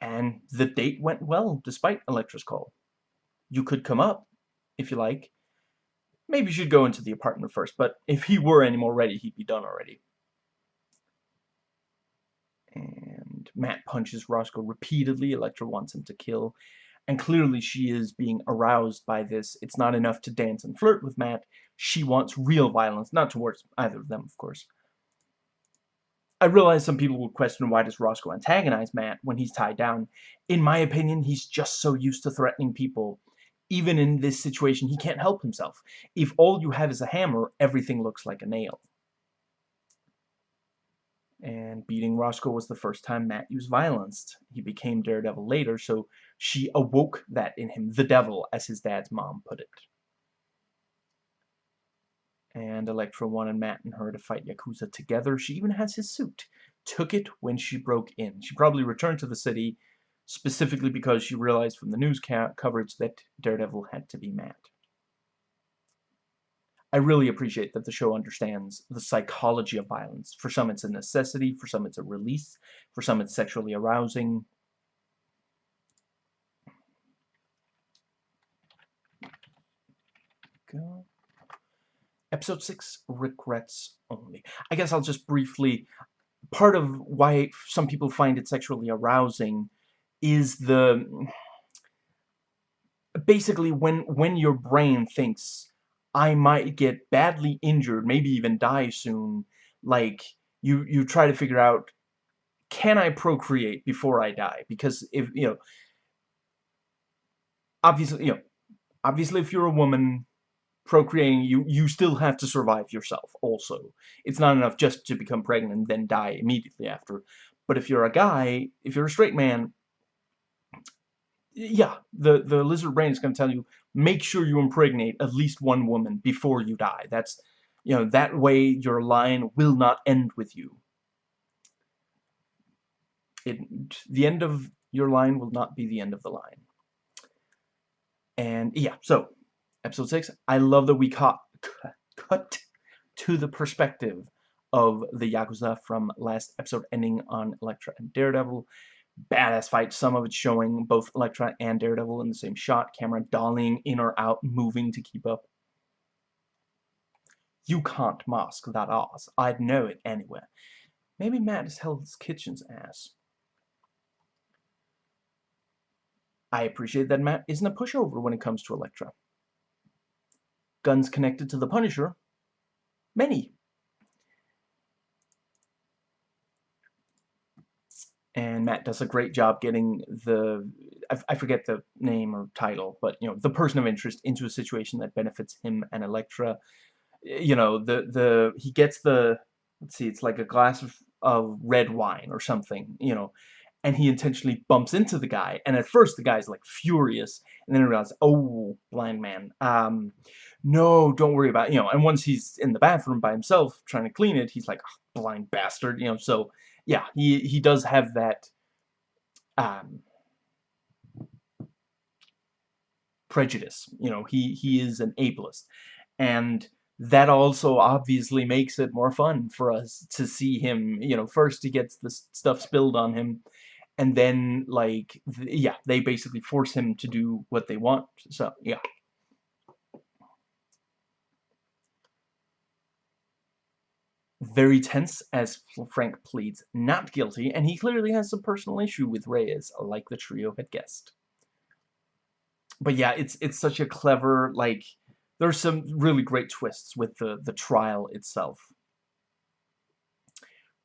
And the date went well, despite Elektra's call. You could come up if you like. Maybe you should go into the apartment first, but if he were any more ready, he'd be done already. And Matt punches Roscoe repeatedly. Elektra wants him to kill. And clearly she is being aroused by this. It's not enough to dance and flirt with Matt. She wants real violence, not towards either of them, of course. I realize some people will question why does Roscoe antagonize Matt when he's tied down. In my opinion, he's just so used to threatening people even in this situation, he can't help himself. If all you have is a hammer, everything looks like a nail. And beating Roscoe was the first time Matt used violence. He became Daredevil later, so she awoke that in him, the devil, as his dad's mom put it. And Elektra wanted Matt and her to fight Yakuza together. She even has his suit. Took it when she broke in. She probably returned to the city specifically because she realized from the news coverage that Daredevil had to be Matt. I really appreciate that the show understands the psychology of violence. For some it's a necessity, for some it's a release, for some it's sexually arousing. Go. Episode 6, Regrets Only. I guess I'll just briefly... Part of why some people find it sexually arousing is the basically when when your brain thinks I might get badly injured, maybe even die soon, like you you try to figure out can I procreate before I die? Because if you know obviously you know obviously if you're a woman procreating you you still have to survive yourself also it's not enough just to become pregnant and then die immediately after but if you're a guy if you're a straight man yeah, the, the lizard brain is going to tell you, make sure you impregnate at least one woman before you die. That's, you know, that way your line will not end with you. It, the end of your line will not be the end of the line. And, yeah, so, episode 6, I love that we caught, cut to the perspective of the Yakuza from last episode ending on Elektra and Daredevil badass fight. Some of it showing both Elektra and Daredevil in the same shot, camera dollying in or out, moving to keep up. You can't mask that ass. I'd know it anywhere. Maybe Matt has Hell's Kitchen's ass. I appreciate that Matt isn't a pushover when it comes to Elektra. Guns connected to the Punisher? Many. And Matt does a great job getting the I, I, forget the name or title, but you know the person of interest into a situation that benefits him and Elektra. You know the the he gets the let's see, it's like a glass of, of red wine or something. You know, and he intentionally bumps into the guy, and at first the guy's like furious, and then he realizes, oh, blind man, um, no, don't worry about it. you know. And once he's in the bathroom by himself trying to clean it, he's like, oh, blind bastard, you know. So yeah, he he does have that um, prejudice. You know, he he is an ableist, and that also obviously makes it more fun for us to see him, you know, first he gets the stuff spilled on him, and then, like, th yeah, they basically force him to do what they want, so, yeah. Very tense as Frank pleads not guilty, and he clearly has a personal issue with Reyes, like the trio had guessed. But yeah, it's it's such a clever, like, there's some really great twists with the, the trial itself.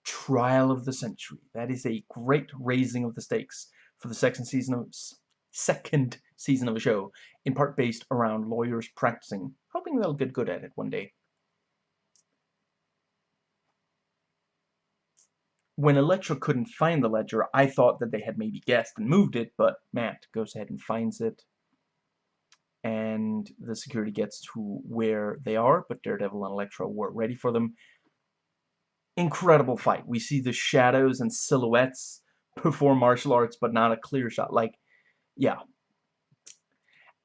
Trial of the Century. That is a great raising of the stakes for the second season of second season of a show, in part based around lawyers practicing, hoping they'll get good at it one day. When Elektra couldn't find the ledger, I thought that they had maybe guessed and moved it, but Matt goes ahead and finds it and the security gets to where they are, but Daredevil and Elektra weren't ready for them. Incredible fight. We see the shadows and silhouettes perform martial arts, but not a clear shot. Like, yeah.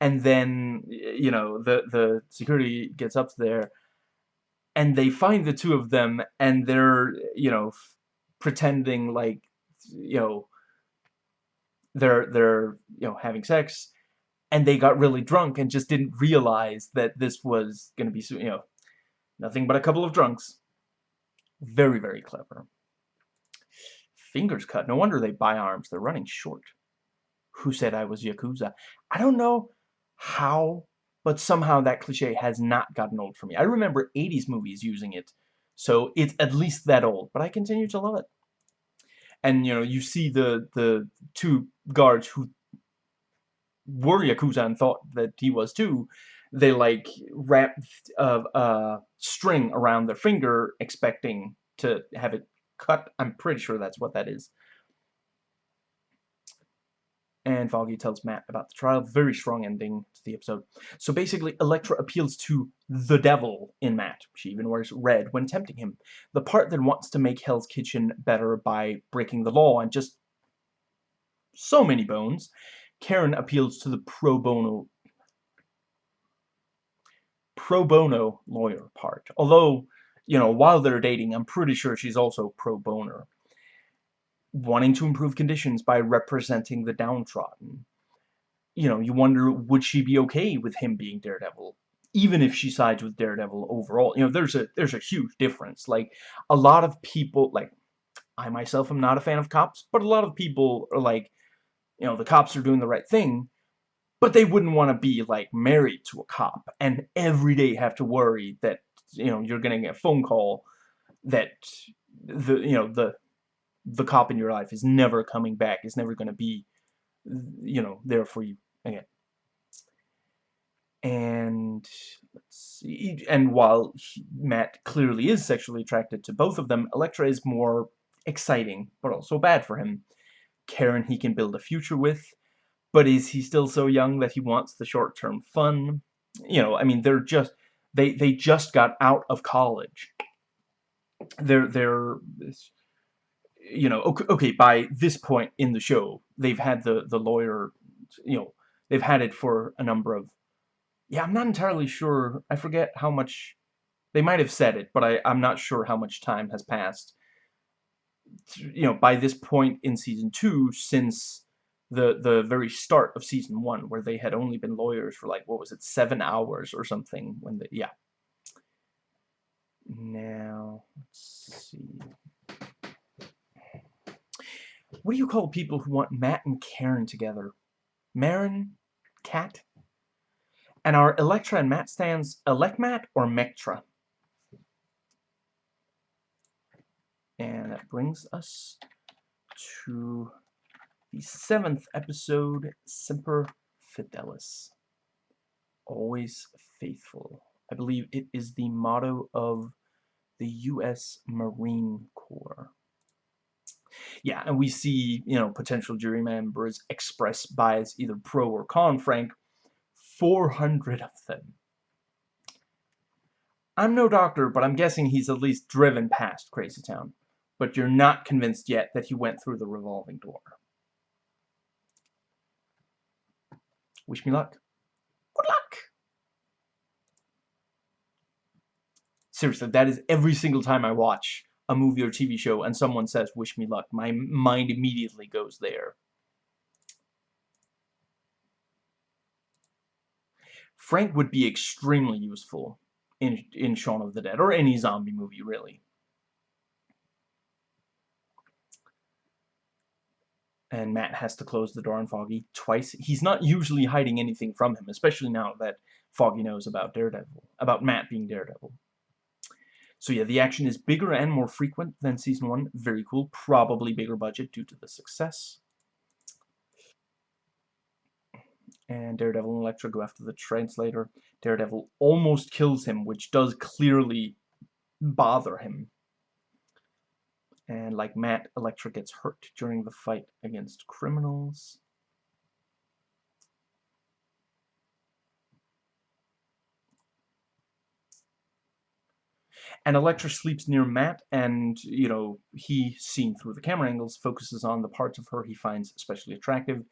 And then, you know, the, the security gets up there, and they find the two of them, and they're, you know, pretending like, you know, they're, they're, you know, having sex, and they got really drunk and just didn't realize that this was going to be, you know, nothing but a couple of drunks. Very, very clever. Fingers cut. No wonder they buy arms. They're running short. Who said I was Yakuza? I don't know how, but somehow that cliche has not gotten old for me. I remember 80s movies using it, so it's at least that old, but I continue to love it. And, you know, you see the, the two guards who were Yakuza and thought that he was too, they like wrapped a, a string around their finger expecting to have it cut. I'm pretty sure that's what that is. And Foggy tells Matt about the trial. Very strong ending to the episode. So basically, Elektra appeals to the devil in Matt. She even wears red when tempting him. The part that wants to make Hell's Kitchen better by breaking the law and just so many bones Karen appeals to the pro bono pro bono lawyer part. Although, you know, while they're dating, I'm pretty sure she's also pro boner. Wanting to improve conditions by representing the downtrodden. You know, you wonder, would she be okay with him being Daredevil? Even if she sides with Daredevil overall. You know, there's a there's a huge difference. Like, a lot of people, like, I myself am not a fan of cops, but a lot of people are like, you know, the cops are doing the right thing, but they wouldn't want to be, like, married to a cop and every day have to worry that, you know, you're getting a phone call that the, you know, the, the cop in your life is never coming back, It's never going to be, you know, there for you again. And let's see, and while Matt clearly is sexually attracted to both of them, Elektra is more exciting, but also bad for him. Karen he can build a future with, but is he still so young that he wants the short-term fun? You know, I mean, they're just they they just got out of college. They're they're you know okay, okay by this point in the show they've had the the lawyer you know they've had it for a number of yeah I'm not entirely sure I forget how much they might have said it but I I'm not sure how much time has passed you know, by this point in season two, since the the very start of season one, where they had only been lawyers for like what was it, seven hours or something. When the yeah. Now let's see. What do you call people who want Matt and Karen together? Marin? Cat? And are Elektra and Matt stands Elekmat or Mektra? And that brings us to the seventh episode, Semper Fidelis. Always faithful. I believe it is the motto of the U.S. Marine Corps. Yeah, and we see, you know, potential jury members express bias either pro or con Frank. 400 of them. I'm no doctor, but I'm guessing he's at least driven past Crazy Town but you're not convinced yet that he went through the revolving door. Wish me luck. Good luck! seriously, that is every single time I watch a movie or TV show and someone says, wish me luck, my mind immediately goes there. Frank would be extremely useful in, in Shaun of the Dead, or any zombie movie, really. and Matt has to close the door on Foggy twice. He's not usually hiding anything from him, especially now that Foggy knows about Daredevil, about Matt being Daredevil. So yeah, the action is bigger and more frequent than Season 1. Very cool. Probably bigger budget due to the success. And Daredevil and Elektra go after the translator. Daredevil almost kills him, which does clearly bother him and like Matt, Elektra gets hurt during the fight against criminals. And Elektra sleeps near Matt, and, you know, he, seen through the camera angles, focuses on the parts of her he finds especially attractive.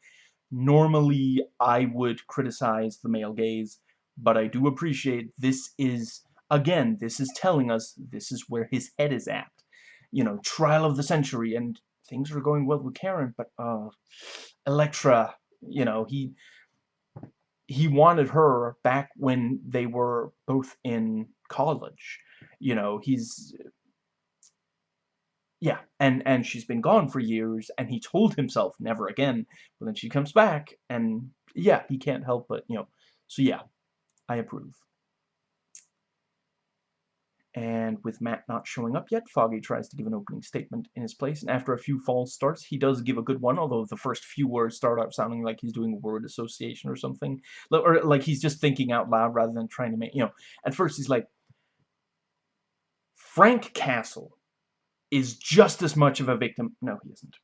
Normally, I would criticize the male gaze, but I do appreciate this is, again, this is telling us this is where his head is at you know, trial of the century, and things are going well with Karen, but, uh, Elektra, you know, he, he wanted her back when they were both in college. You know, he's, yeah, and, and she's been gone for years, and he told himself never again, but then she comes back, and, yeah, he can't help but, you know, so yeah, I approve. And with Matt not showing up yet, Foggy tries to give an opening statement in his place, and after a few false starts, he does give a good one, although the first few words start out sounding like he's doing word association or something. Or like he's just thinking out loud rather than trying to make, you know, at first he's like, Frank Castle is just as much of a victim. No, he isn't.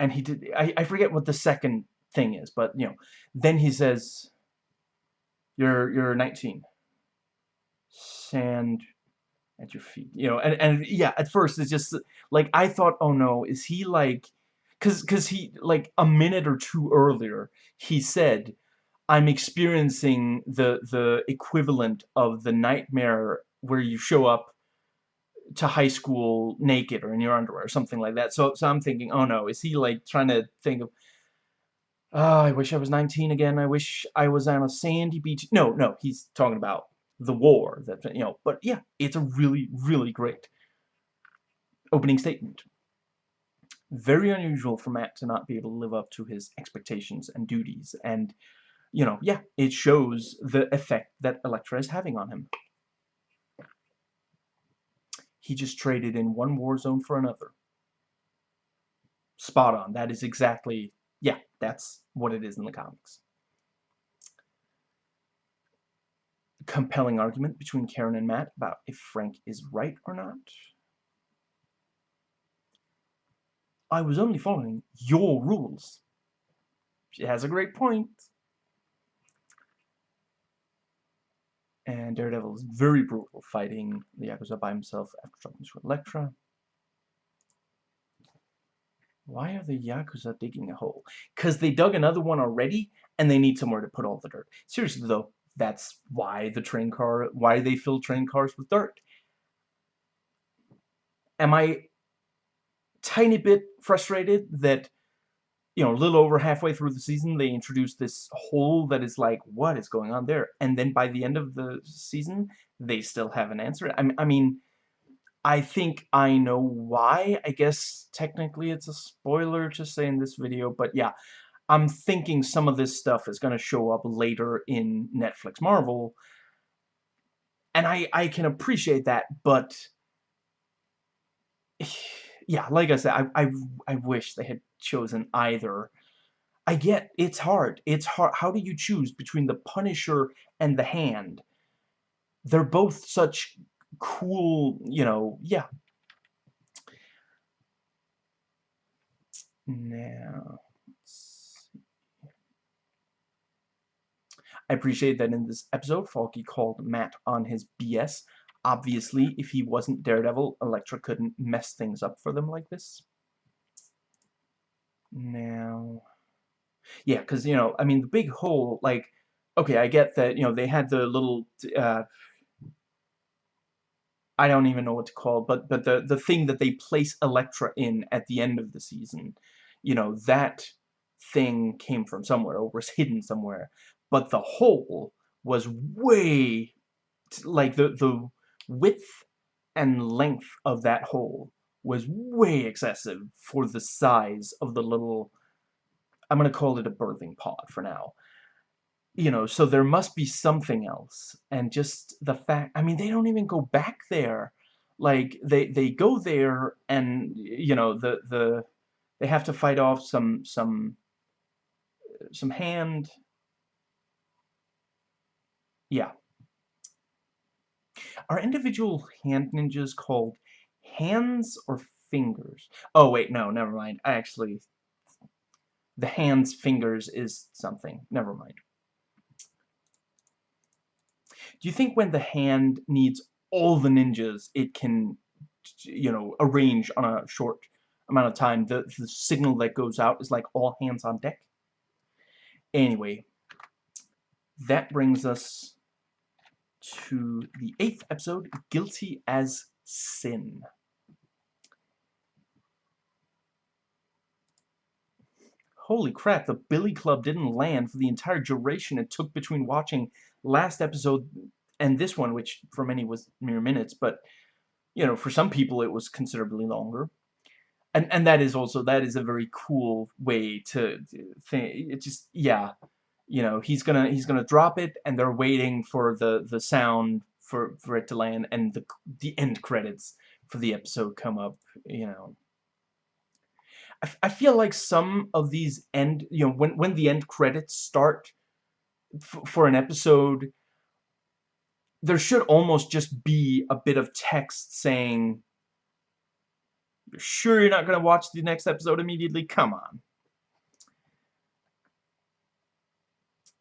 And he did, I, I forget what the second thing is, but, you know, then he says, you're, you're 19 sand at your feet you know and, and yeah at first it's just like I thought oh no is he like cause cause he like a minute or two earlier he said I'm experiencing the the equivalent of the nightmare where you show up to high school naked or in your underwear or something like that. So so I'm thinking oh no is he like trying to think of oh I wish I was 19 again. I wish I was on a sandy beach. No no he's talking about the war that you know but yeah it's a really really great opening statement. Very unusual for Matt to not be able to live up to his expectations and duties. And you know yeah it shows the effect that Elektra is having on him he just traded in one war zone for another spot on that is exactly yeah that's what it is in the comics compelling argument between Karen and Matt about if Frank is right or not. I was only following your rules. She has a great point. And Daredevil is very brutal, fighting the Yakuza by himself after talking to Elektra. Why are the Yakuza digging a hole? Because they dug another one already, and they need somewhere to put all the dirt. Seriously, though, that's why the train car, why they fill train cars with dirt. Am I tiny bit frustrated that, you know, a little over halfway through the season, they introduced this hole that is like, what is going on there? And then by the end of the season, they still haven't answered I, I mean, I think I know why. I guess technically it's a spoiler to say in this video, but yeah, I'm thinking some of this stuff is going to show up later in Netflix Marvel. And I, I can appreciate that, but... Yeah, like I said, I, I, I wish they had chosen either. I get, it's hard. It's hard. How do you choose between the Punisher and the Hand? They're both such cool, you know, yeah. Now... I appreciate that in this episode, Foggy called Matt on his BS. Obviously, if he wasn't Daredevil, Elektra couldn't mess things up for them like this. Now... Yeah, because, you know, I mean, the big hole, like, okay, I get that, you know, they had the little, uh, I don't even know what to call it, but but the the thing that they place Elektra in at the end of the season, you know, that thing came from somewhere or was hidden somewhere. But the hole was way like the the width and length of that hole was way excessive for the size of the little I'm going to call it a birthing pod for now you know, so there must be something else. And just the fact, I mean, they don't even go back there. Like, they, they go there and, you know, the, the, they have to fight off some, some, some hand, yeah. Are individual hand ninjas called hands or fingers? Oh, wait, no, never mind. I actually, the hands, fingers is something. Never mind. Do you think when the hand needs all the ninjas it can, you know, arrange on a short amount of time, the, the signal that goes out is like all hands on deck? Anyway, that brings us to the eighth episode, Guilty as Sin. Holy crap, the Billy Club didn't land for the entire duration it took between watching last episode and this one, which for many was mere minutes, but, you know, for some people it was considerably longer. And, and that is also, that is a very cool way to think, it just, yeah, you know, he's gonna, he's gonna drop it, and they're waiting for the, the sound for, for it to land, and the, the end credits for the episode come up, you know. I, I feel like some of these end, you know, when, when the end credits start for an episode, there should almost just be a bit of text saying, you're sure you're not going to watch the next episode immediately? Come on.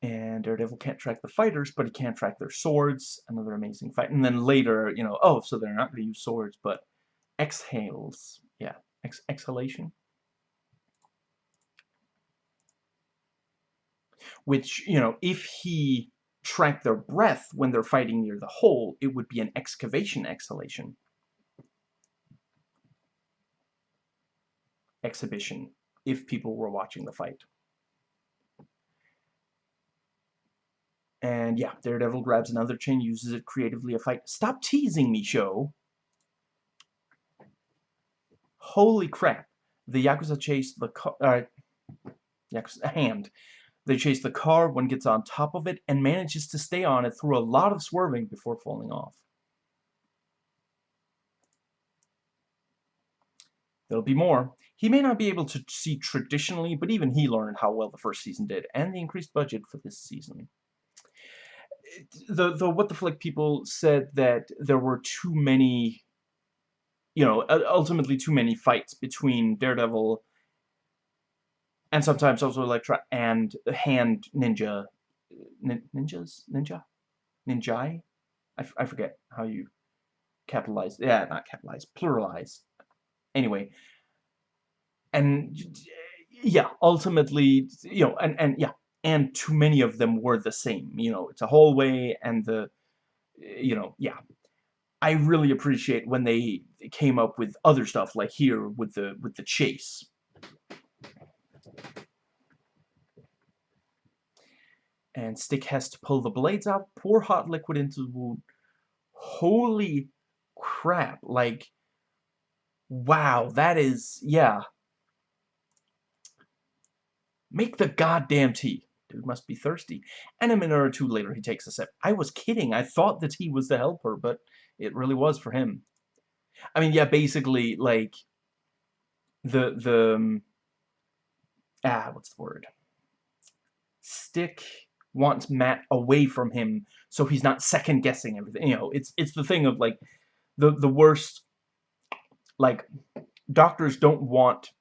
And Daredevil can't track the fighters, but he can't track their swords. Another amazing fight. And then later, you know, oh, so they're not going to use swords, but exhales. Yeah, Ex exhalation. Which, you know, if he tracked their breath when they're fighting near the hole, it would be an excavation exhalation. Exhibition, if people were watching the fight. And yeah, Daredevil grabs another chain, uses it creatively a fight. Stop teasing me, show! Holy crap. The Yakuza chase the uh, Yakuza, hand they chase the car, one gets on top of it, and manages to stay on it through a lot of swerving before falling off. There'll be more. He may not be able to see traditionally, but even he learned how well the first season did, and the increased budget for this season. The, the What the Flick people said that there were too many, you know, ultimately too many fights between Daredevil and sometimes also Elektra and Hand Ninja, nin ninjas, ninja, ninjai. I, I forget how you capitalize. Yeah, not capitalize, pluralize. Anyway, and yeah, ultimately, you know, and and yeah, and too many of them were the same. You know, it's a hallway, and the, you know, yeah. I really appreciate when they came up with other stuff like here with the with the chase and Stick has to pull the blades out, pour hot liquid into the wound. Holy crap, like, wow, that is, yeah. Make the goddamn tea. Dude must be thirsty. And a minute or two later, he takes a sip. I was kidding. I thought that he was the helper, but it really was for him. I mean, yeah, basically, like, the, the, um, ah, what's the word? Stick wants Matt away from him so he's not second guessing everything. You know, it's it's the thing of like the the worst like doctors don't want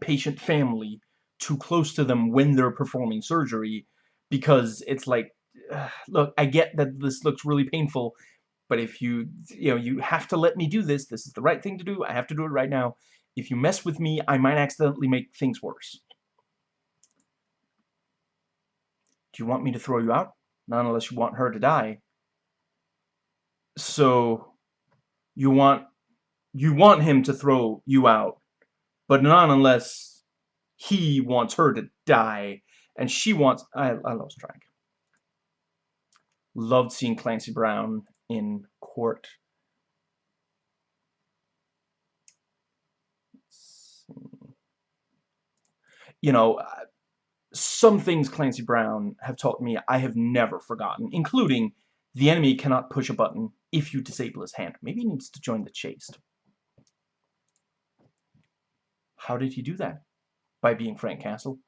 patient family too close to them when they're performing surgery because it's like uh, look, I get that this looks really painful, but if you you know, you have to let me do this. This is the right thing to do. I have to do it right now. If you mess with me, I might accidentally make things worse. Do you want me to throw you out? Not unless you want her to die. So, You want you want him to throw you out, but not unless he wants her to die, and she wants... I, I lost track. Loved seeing Clancy Brown in court. You know, some things Clancy Brown have taught me I have never forgotten, including the enemy cannot push a button if you disable his hand. Maybe he needs to join the Chaste. How did he do that? By being Frank Castle?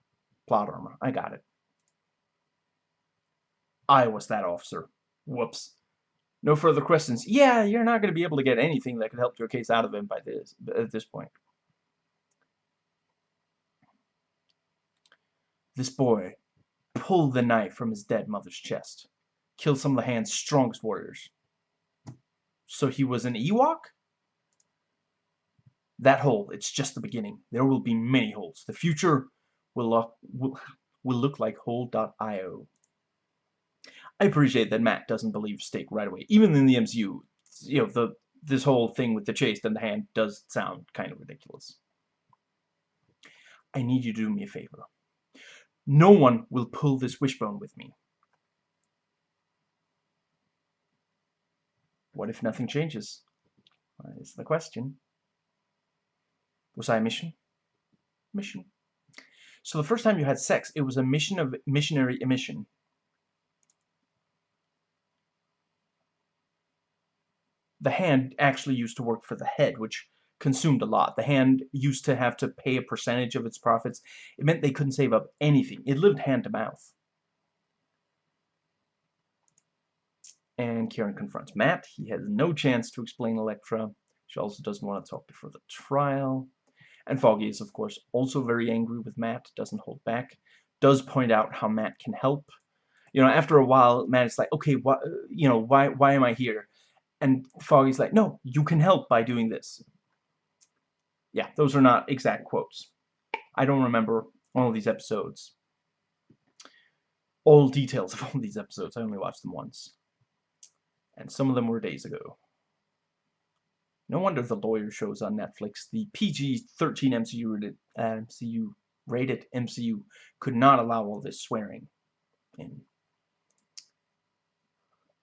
Plot armor. I got it. I was that officer. Whoops. No further questions. Yeah, you're not going to be able to get anything that could help your case out of him by this at this point. This boy pulled the knife from his dead mother's chest. Killed some of the hand's strongest warriors. So he was an Ewok? That hole, it's just the beginning. There will be many holes. The future will look, will, will look like hole.io. I appreciate that Matt doesn't believe Stick right away. Even in the MCU, you know, the this whole thing with the Chaste and the hand does sound kind of ridiculous. I need you to do me a favor. No one will pull this wishbone with me. What if nothing changes? Is the question. Was I a mission? Mission. So the first time you had sex, it was a mission of missionary emission. The hand actually used to work for the head, which consumed a lot. The hand used to have to pay a percentage of its profits. It meant they couldn't save up anything. It lived hand to mouth. And Karen confronts Matt. He has no chance to explain Elektra. She also doesn't want to talk before the trial. And Foggy is, of course, also very angry with Matt, doesn't hold back, does point out how Matt can help. You know, after a while, Matt is like, okay, why, you know, why, why am I here? And Foggy's like, no, you can help by doing this. Yeah, those are not exact quotes. I don't remember all of these episodes. All details of all these episodes. I only watched them once. And some of them were days ago. No wonder the lawyer shows on Netflix. The PG-13 MCU rated, uh, MCU rated MCU could not allow all this swearing in.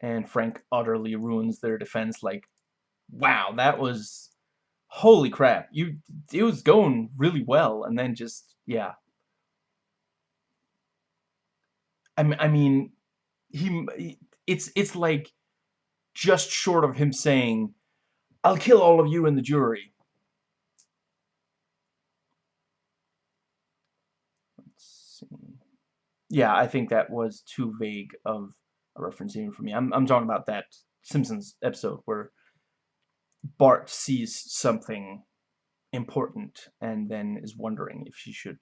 And Frank utterly ruins their defense like, wow, that was holy crap, you it was going really well, and then just yeah. I mean, I mean, he it's it's like just short of him saying, "I'll kill all of you in the jury." Let's see. Yeah, I think that was too vague of a reference even for me. I'm I'm talking about that Simpsons episode where Bart sees something important and then is wondering if she should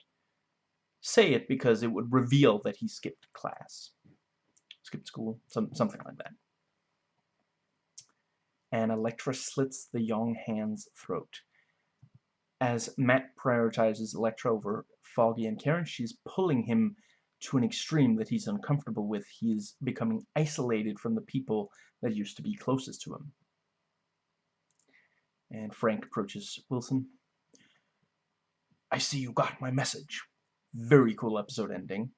say it because it would reveal that he skipped class. Skipped school, some, something like that. And Elektra slits the young hand's throat. As Matt prioritizes Elektra over Foggy and Karen, she's pulling him to an extreme that he's uncomfortable with. He is becoming isolated from the people that used to be closest to him. And Frank approaches Wilson. I see you got my message. Very cool episode ending.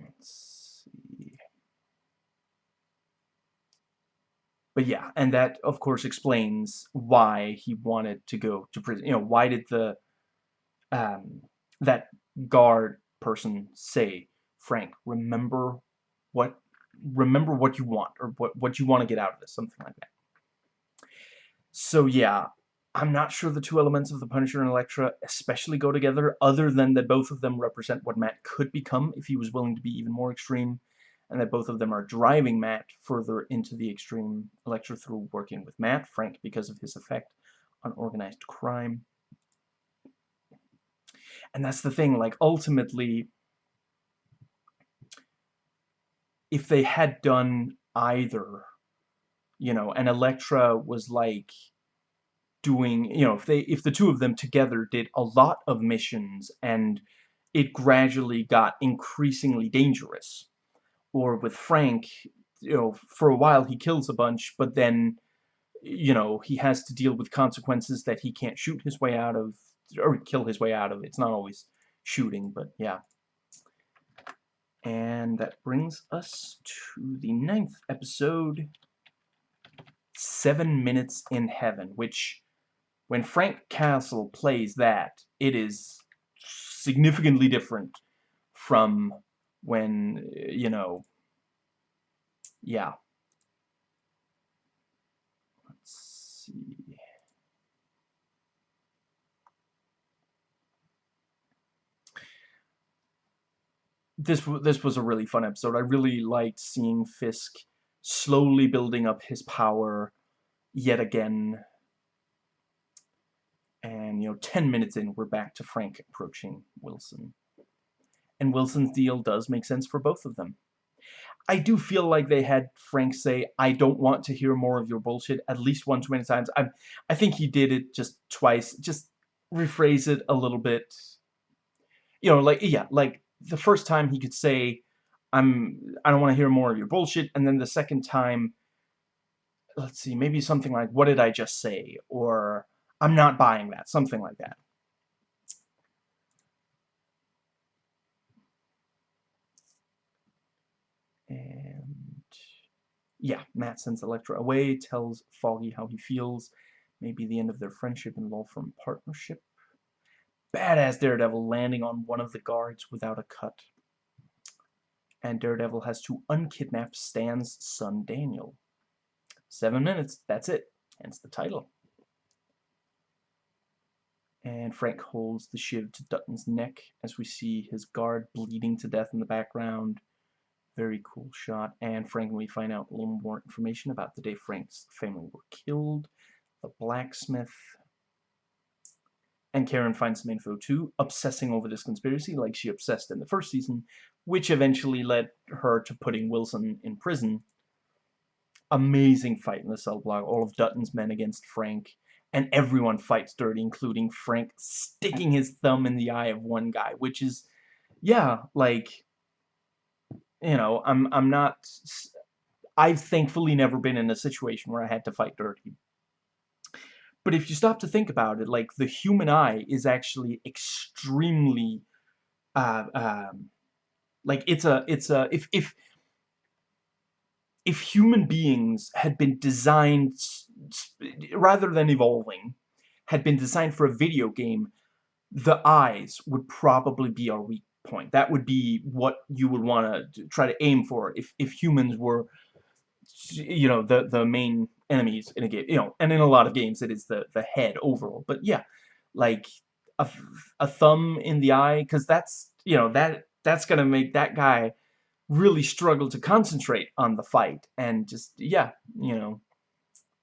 Let's see. But yeah, and that, of course, explains why he wanted to go to prison. You know, why did the, um, that guard person say, Frank, remember what, remember what you want, or what, what you want to get out of this, something like that. So yeah, I'm not sure the two elements of the Punisher and Elektra especially go together, other than that both of them represent what Matt could become if he was willing to be even more extreme, and that both of them are driving Matt further into the extreme, Elektra through working with Matt, Frank because of his effect on organized crime. And that's the thing, like, ultimately, if they had done either you know, and Elektra was like doing, you know, if they if the two of them together did a lot of missions and it gradually got increasingly dangerous. Or with Frank, you know, for a while he kills a bunch, but then, you know, he has to deal with consequences that he can't shoot his way out of, or kill his way out of. It's not always shooting, but yeah. And that brings us to the ninth episode, Seven Minutes in Heaven, which, when Frank Castle plays that, it is significantly different from when, you know, yeah. Let's see. This this was a really fun episode. I really liked seeing Fisk slowly building up his power yet again. And, you know, 10 minutes in, we're back to Frank approaching Wilson. And Wilson's deal does make sense for both of them. I do feel like they had Frank say, I don't want to hear more of your bullshit at least one too many times. I I think he did it just twice. Just rephrase it a little bit. You know, like, yeah, like the first time he could say, I'm, I don't want to hear more of your bullshit. And then the second time, let's see, maybe something like, what did I just say? Or, I'm not buying that. Something like that. And yeah, Matt sends Elektra away, tells Foggy how he feels. Maybe the end of their friendship and law firm partnership. Badass Daredevil landing on one of the guards without a cut. And Daredevil has to unkidnap Stan's son Daniel. Seven minutes, that's it. Hence the title. And Frank holds the shiv to Dutton's neck as we see his guard bleeding to death in the background. Very cool shot. And Frank we find out a little more information about the day Frank's family were killed. The blacksmith. And Karen finds some info too, obsessing over this conspiracy like she obsessed in the first season, which eventually led her to putting Wilson in prison. Amazing fight in the cell block, all of Dutton's men against Frank, and everyone fights dirty, including Frank sticking his thumb in the eye of one guy, which is, yeah, like, you know, I'm I'm not I've thankfully never been in a situation where I had to fight dirty. But if you stop to think about it, like the human eye is actually extremely uh, um, like it's a it's a if if if human beings had been designed rather than evolving had been designed for a video game, the eyes would probably be our weak point. That would be what you would want to try to aim for if, if humans were, you know, the, the main enemies in a game. You know, and in a lot of games it is the, the head overall. But yeah, like a, a thumb in the eye, because that's, you know, that that's going to make that guy really struggle to concentrate on the fight. And just, yeah, you know,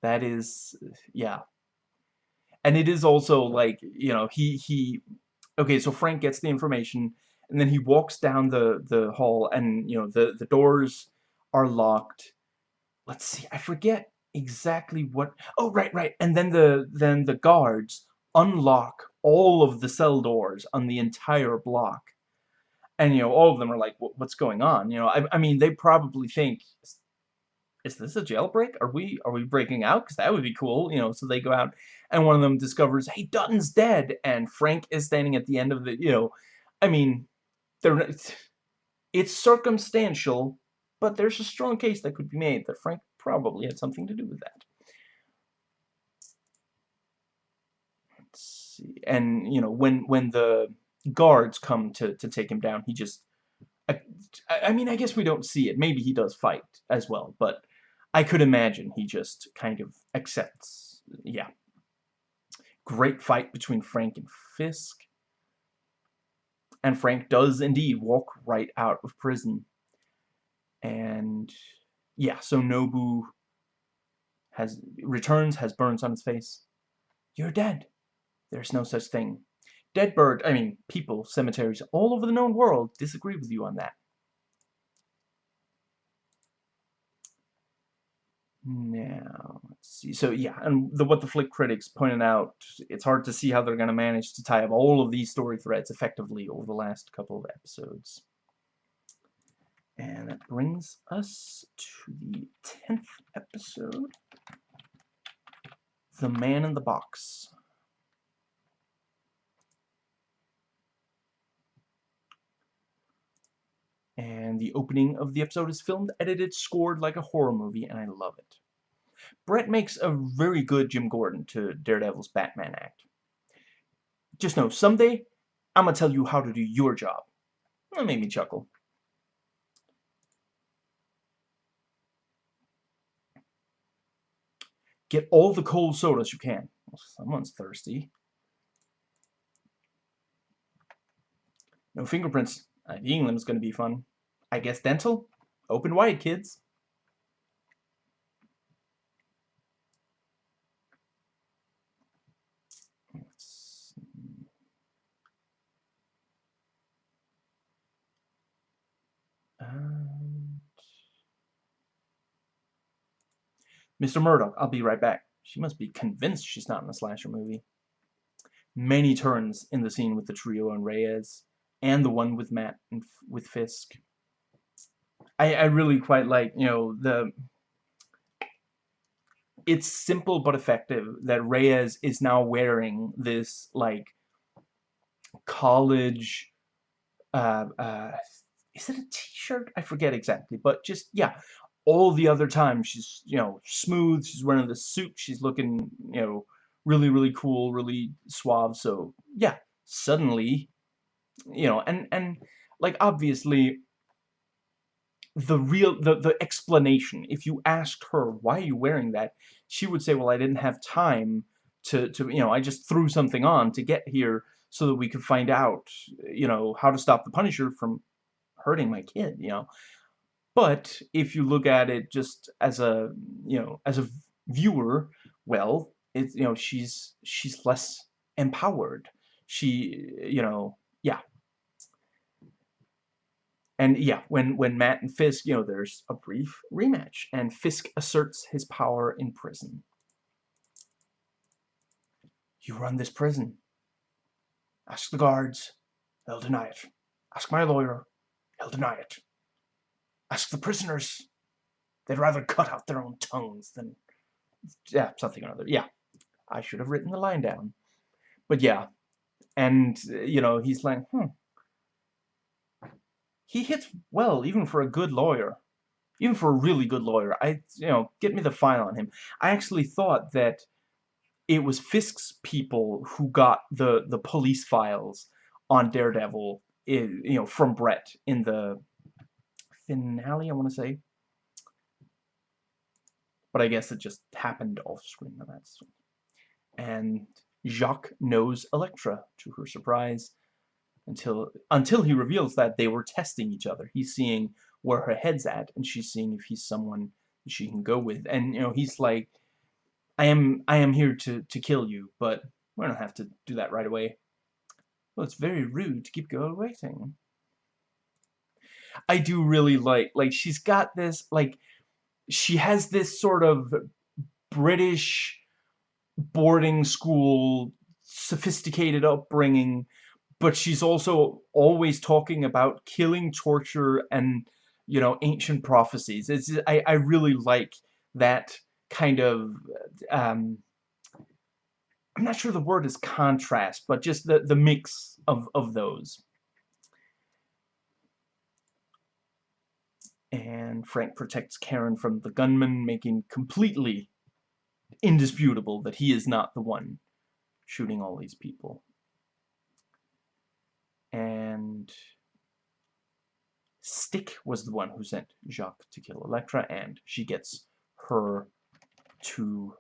that is, yeah. And it is also like, you know, he, he, okay, so Frank gets the information and then he walks down the the hall and you know the the doors are locked let's see i forget exactly what oh right right. And then the then the guards unlock all of the cell doors on the entire block. And you know all of them are like what's going on? You know i, I mean they probably think is this a jailbreak? Are we are we breaking out? Because that would be cool you know so they go out and one of them discovers hey dutton's dead! And frank is standing at the end of the you know i mean they're, it's circumstantial, but there's a strong case that could be made that Frank probably had something to do with that. Let's see. And, you know, when, when the guards come to, to take him down, he just... I, I mean, I guess we don't see it. Maybe he does fight as well, but I could imagine he just kind of accepts. Yeah. Great fight between Frank and Fisk and Frank does indeed walk right out of prison. And yeah, so Nobu has returns, has burns on his face. You're dead. There's no such thing. Dead bird, I mean, people, cemeteries all over the known world disagree with you on that. Now, let's see. So yeah, and the, what the Flick critics pointed out, it's hard to see how they're going to manage to tie up all of these story threads effectively over the last couple of episodes. And that brings us to the 10th episode, The Man in the Box. And the opening of the episode is filmed, edited, scored like a horror movie, and I love it. Brett makes a very good Jim Gordon to Daredevil's Batman act. Just know, someday, I'm gonna tell you how to do your job. That made me chuckle. Get all the cold sodas you can. Well, someone's thirsty. No fingerprints. Uh, IDing them is going to be fun. I guess dental? Open wide, kids. Uh, Mr. Murdock, I'll be right back. She must be convinced she's not in a slasher movie. Many turns in the scene with the trio and Reyes, and the one with Matt and with Fisk. I, I really quite like, you know, the... It's simple but effective that Reyes is now wearing this, like, college... Uh, uh, is it a t-shirt? I forget exactly, but just, yeah, all the other times she's, you know, smooth, she's wearing the suit, she's looking, you know, really, really cool, really suave, so, yeah, suddenly, you know, and, and, like, obviously, the real, the, the explanation, if you asked her, why are you wearing that, she would say, well, I didn't have time to, to, you know, I just threw something on to get here so that we could find out, you know, how to stop the Punisher from hurting my kid, you know. But if you look at it just as a, you know, as a viewer, well, it's, you know, she's, she's less empowered. She, you know, yeah. And yeah, when, when Matt and Fisk, you know, there's a brief rematch, and Fisk asserts his power in prison. You run this prison. Ask the guards. They'll deny it. Ask my lawyer. He'll deny it. Ask the prisoners. They'd rather cut out their own tongues than... Yeah, something or other. Yeah. I should have written the line down. But yeah. And, you know, he's like, hmm. He hits well, even for a good lawyer. Even for a really good lawyer. I, you know, get me the file on him. I actually thought that it was Fisk's people who got the, the police files on Daredevil, you know, from Brett in the finale, I want to say. But I guess it just happened off screen. That's and Jacques knows Elektra, to her surprise, until until he reveals that they were testing each other. He's seeing where her head's at, and she's seeing if he's someone she can go with. And you know, he's like, "I am I am here to to kill you, but we don't have to do that right away." Well, it's very rude to keep girl waiting. I do really like, like, she's got this, like, she has this sort of British boarding school, sophisticated upbringing, but she's also always talking about killing, torture, and, you know, ancient prophecies. It's, I, I really like that kind of, um, I'm not sure the word is contrast, but just the, the mix of, of those. And Frank protects Karen from the gunman, making completely indisputable that he is not the one shooting all these people. And Stick was the one who sent Jacques to kill Elektra, and she gets her two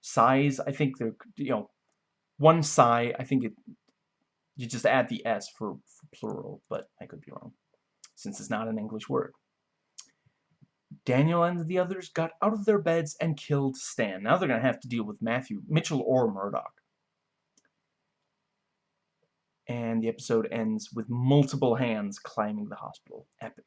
sais. I think they're, you know, one sai, I think it, you just add the S for, for plural, but I could be wrong, since it's not an English word. Daniel and the others got out of their beds and killed Stan. Now they're going to have to deal with Matthew, Mitchell, or Murdock. And the episode ends with multiple hands climbing the hospital. Epic.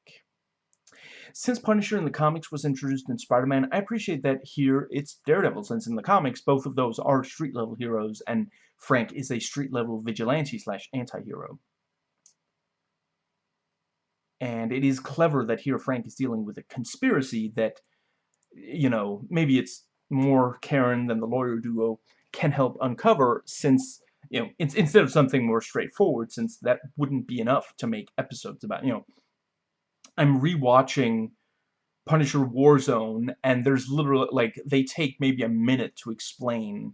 Since Punisher in the comics was introduced in Spider-Man, I appreciate that here it's Daredevil, since in the comics both of those are street-level heroes, and Frank is a street-level vigilante slash anti-hero. And it is clever that here Frank is dealing with a conspiracy that, you know, maybe it's more Karen than the lawyer duo can help uncover since, you know, it's, instead of something more straightforward, since that wouldn't be enough to make episodes about, you know. I'm rewatching Punisher Warzone, and there's literally, like, they take maybe a minute to explain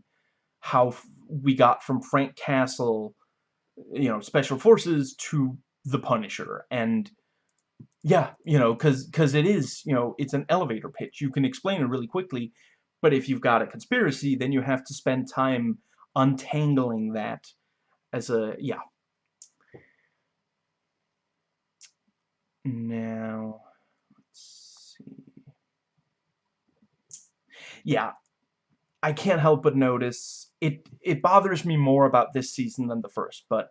how we got from Frank Castle, you know, Special Forces to the Punisher, and yeah, you know, because because it is, you know, it's an elevator pitch. You can explain it really quickly, but if you've got a conspiracy, then you have to spend time untangling that as a, yeah. Now, let's see. yeah, I can't help but notice it it bothers me more about this season than the first, but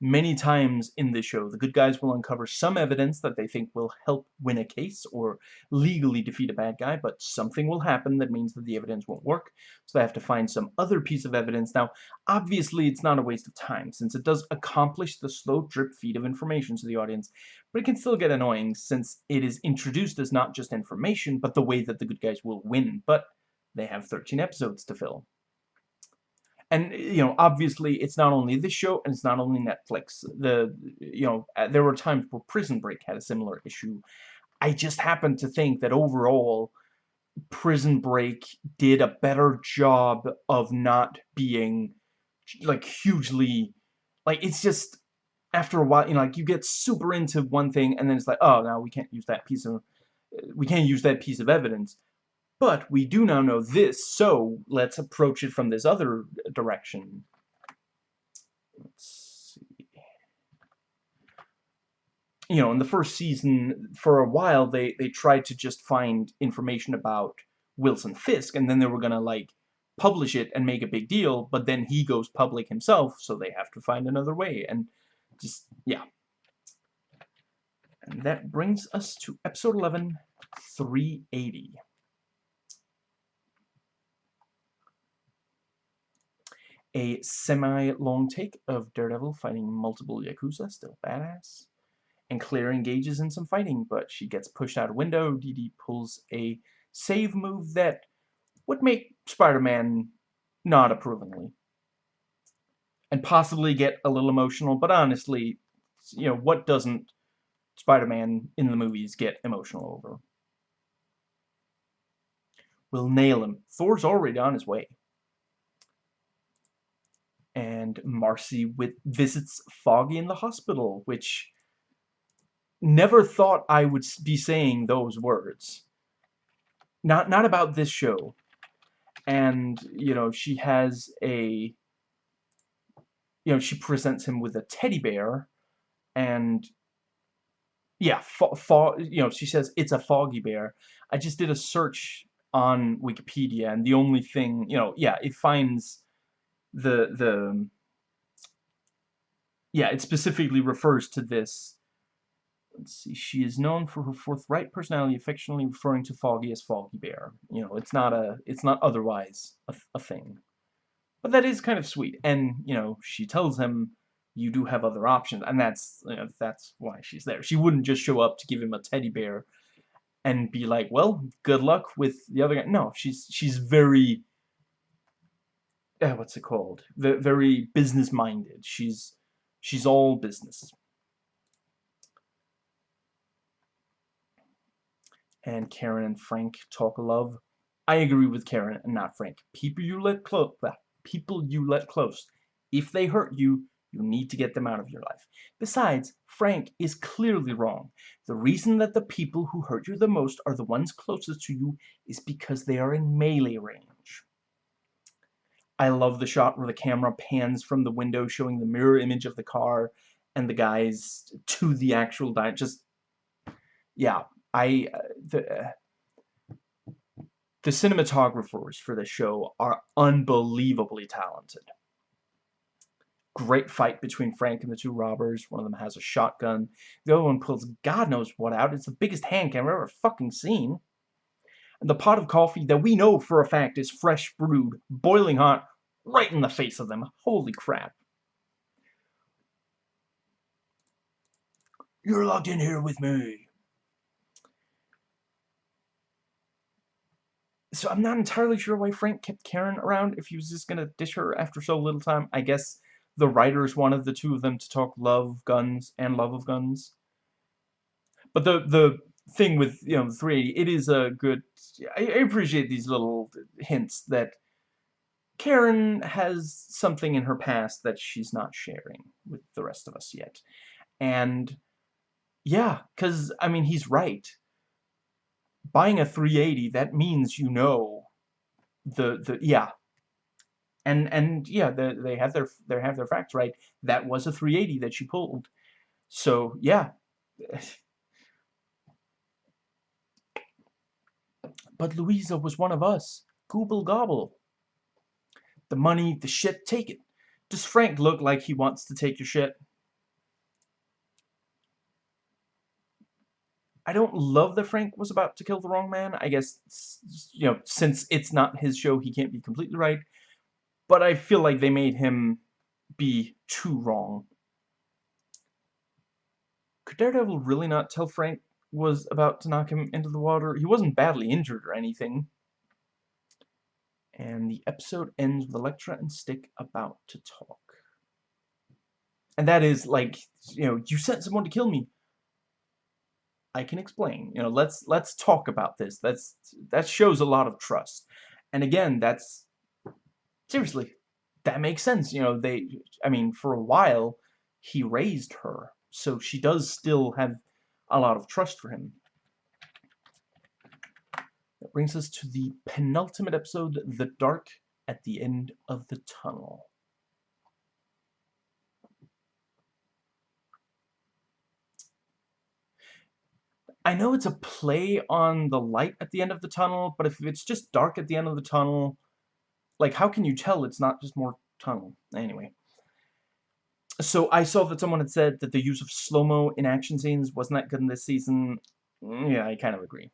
many times in this show, the good guys will uncover some evidence that they think will help win a case or legally defeat a bad guy, but something will happen that means that the evidence won't work, so they have to find some other piece of evidence. Now, obviously, it's not a waste of time, since it does accomplish the slow drip feed of information to the audience, but it can still get annoying since it is introduced as not just information, but the way that the good guys will win. But they have 13 episodes to fill. And, you know, obviously, it's not only this show, and it's not only Netflix. The, you know, uh, there were times where Prison Break had a similar issue. I just happen to think that overall, Prison Break did a better job of not being, like, hugely, like, it's just, after a while, you know, like, you get super into one thing, and then it's like, oh, now we can't use that piece of, we can't use that piece of evidence. But we do now know this, so let's approach it from this other uh, direction. Let's see. You know, in the first season, for a while, they, they tried to just find information about Wilson Fisk, and then they were gonna, like, publish it and make a big deal, but then he goes public himself, so they have to find another way, and just, yeah. And that brings us to episode 11, 380. A semi-long take of Daredevil fighting multiple Yakuza, still badass. And Claire engages in some fighting, but she gets pushed out a window. Dee pulls a save move that would make Spider-Man nod approvingly. And possibly get a little emotional, but honestly, you know, what doesn't Spider-Man in the movies get emotional over? We'll nail him. Thor's already on his way and Marci with visits Foggy in the hospital, which never thought I would be saying those words. Not not about this show. And, you know, she has a you know, she presents him with a teddy bear and yeah, fo, fo you know, she says it's a foggy bear. I just did a search on Wikipedia and the only thing, you know, yeah, it finds the the yeah, it specifically refers to this. Let's see. She is known for her forthright personality, affectionately referring to Foggy as Foggy Bear. You know, it's not a, it's not otherwise a, a thing. But that is kind of sweet. And you know, she tells him, "You do have other options," and that's, you know, that's why she's there. She wouldn't just show up to give him a teddy bear and be like, "Well, good luck with the other guy." No, she's she's very uh, what's it called? V very business minded. She's she's all business. And Karen and Frank talk love. I agree with Karen and not Frank. People you let close, people you let close. If they hurt you, you need to get them out of your life. Besides, Frank is clearly wrong. The reason that the people who hurt you the most are the ones closest to you is because they are in melee range. I love the shot where the camera pans from the window showing the mirror image of the car and the guys to the actual diner. Just, yeah, I, uh, the, uh, the cinematographers for this show are unbelievably talented. Great fight between Frank and the two robbers. One of them has a shotgun. The other one pulls God knows what out. It's the biggest hand camera I've ever fucking seen and the pot of coffee that we know for a fact is fresh brewed, boiling hot, right in the face of them. Holy crap. You're locked in here with me. So I'm not entirely sure why Frank kept Karen around if he was just gonna dish her after so little time. I guess the writers wanted the two of them to talk love, guns, and love of guns. But the the thing with you know 380, it is a good. I, appreciate these little hints that Karen has something in her past that she's not sharing with the rest of us yet, and yeah, because I mean he's right. Buying a 380 that means you know the the yeah. And and yeah the, they have their they have their facts right. That was a 380 that she pulled. So yeah but Louisa was one of us gooble gobble the money the shit take it does Frank look like he wants to take your shit I don't love that Frank was about to kill the wrong man. I guess, you know, since it's not his show, he can't be completely right. But I feel like they made him be too wrong. Could Daredevil really not tell Frank was about to knock him into the water? He wasn't badly injured or anything. And the episode ends with Elektra and Stick about to talk. And that is like, you know, you sent someone to kill me. I can explain. You know, let's let's talk about this. That's that shows a lot of trust. And again, that's seriously, that makes sense. You know, they I mean, for a while he raised her. So she does still have a lot of trust for him. That brings us to the penultimate episode, The Dark at the End of the Tunnel. I know it's a play on the light at the end of the tunnel, but if it's just dark at the end of the tunnel, like, how can you tell it's not just more tunnel? Anyway. So I saw that someone had said that the use of slow-mo in action scenes wasn't that good in this season. Mm, yeah, I kind of agree.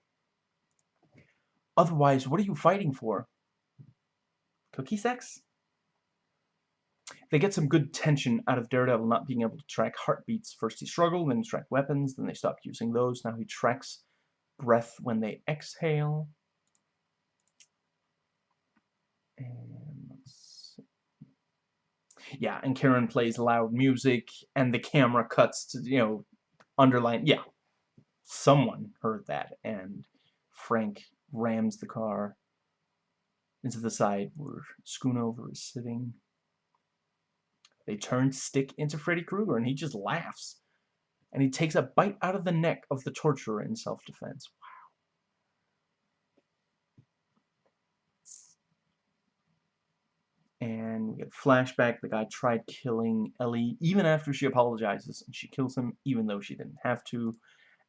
Otherwise, what are you fighting for? Cookie sex? They get some good tension out of Daredevil not being able to track heartbeats. First he struggled, then he tracked weapons, then they stopped using those. Now he tracks breath when they exhale. And yeah, and Karen plays loud music, and the camera cuts to, you know, underline, yeah, someone heard that, and Frank rams the car into the side where Schoonover is sitting. They turn Stick into Freddy Krueger, and he just laughs. And he takes a bite out of the neck of the torturer in self-defense. Wow. And we get flashback. The guy tried killing Ellie even after she apologizes, and she kills him even though she didn't have to.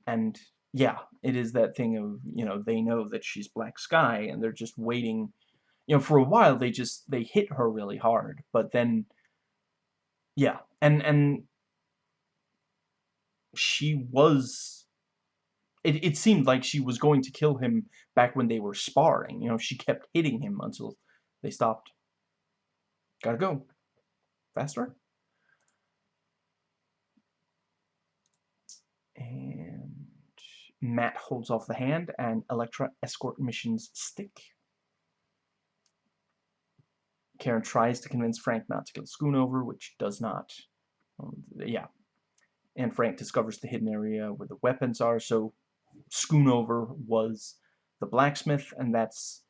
And yeah, it is that thing of, you know, they know that she's Black Sky, and they're just waiting. You know, for a while, they just, they hit her really hard, but then yeah, and and she was it, it seemed like she was going to kill him back when they were sparring. You know, she kept hitting him until they stopped. Gotta go. Faster. And Matt holds off the hand and Elektra escort missions stick. Karen tries to convince Frank not to kill Schoonover, which does not. Um, yeah. And Frank discovers the hidden area where the weapons are, so Schoonover was the blacksmith, and that's,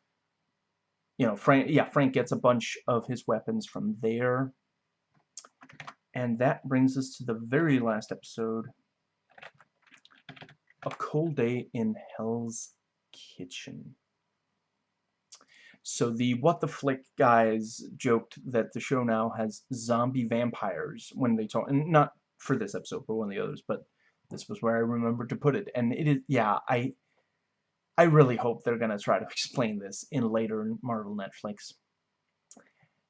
you know, Frank, yeah, Frank gets a bunch of his weapons from there. And that brings us to the very last episode, A Cold Day in Hell's Kitchen. So the What the Flick guys joked that the show now has zombie vampires when they talk, and not for this episode, but one of the others, but this was where I remembered to put it. And it is, yeah, I, I really hope they're going to try to explain this in later Marvel Netflix.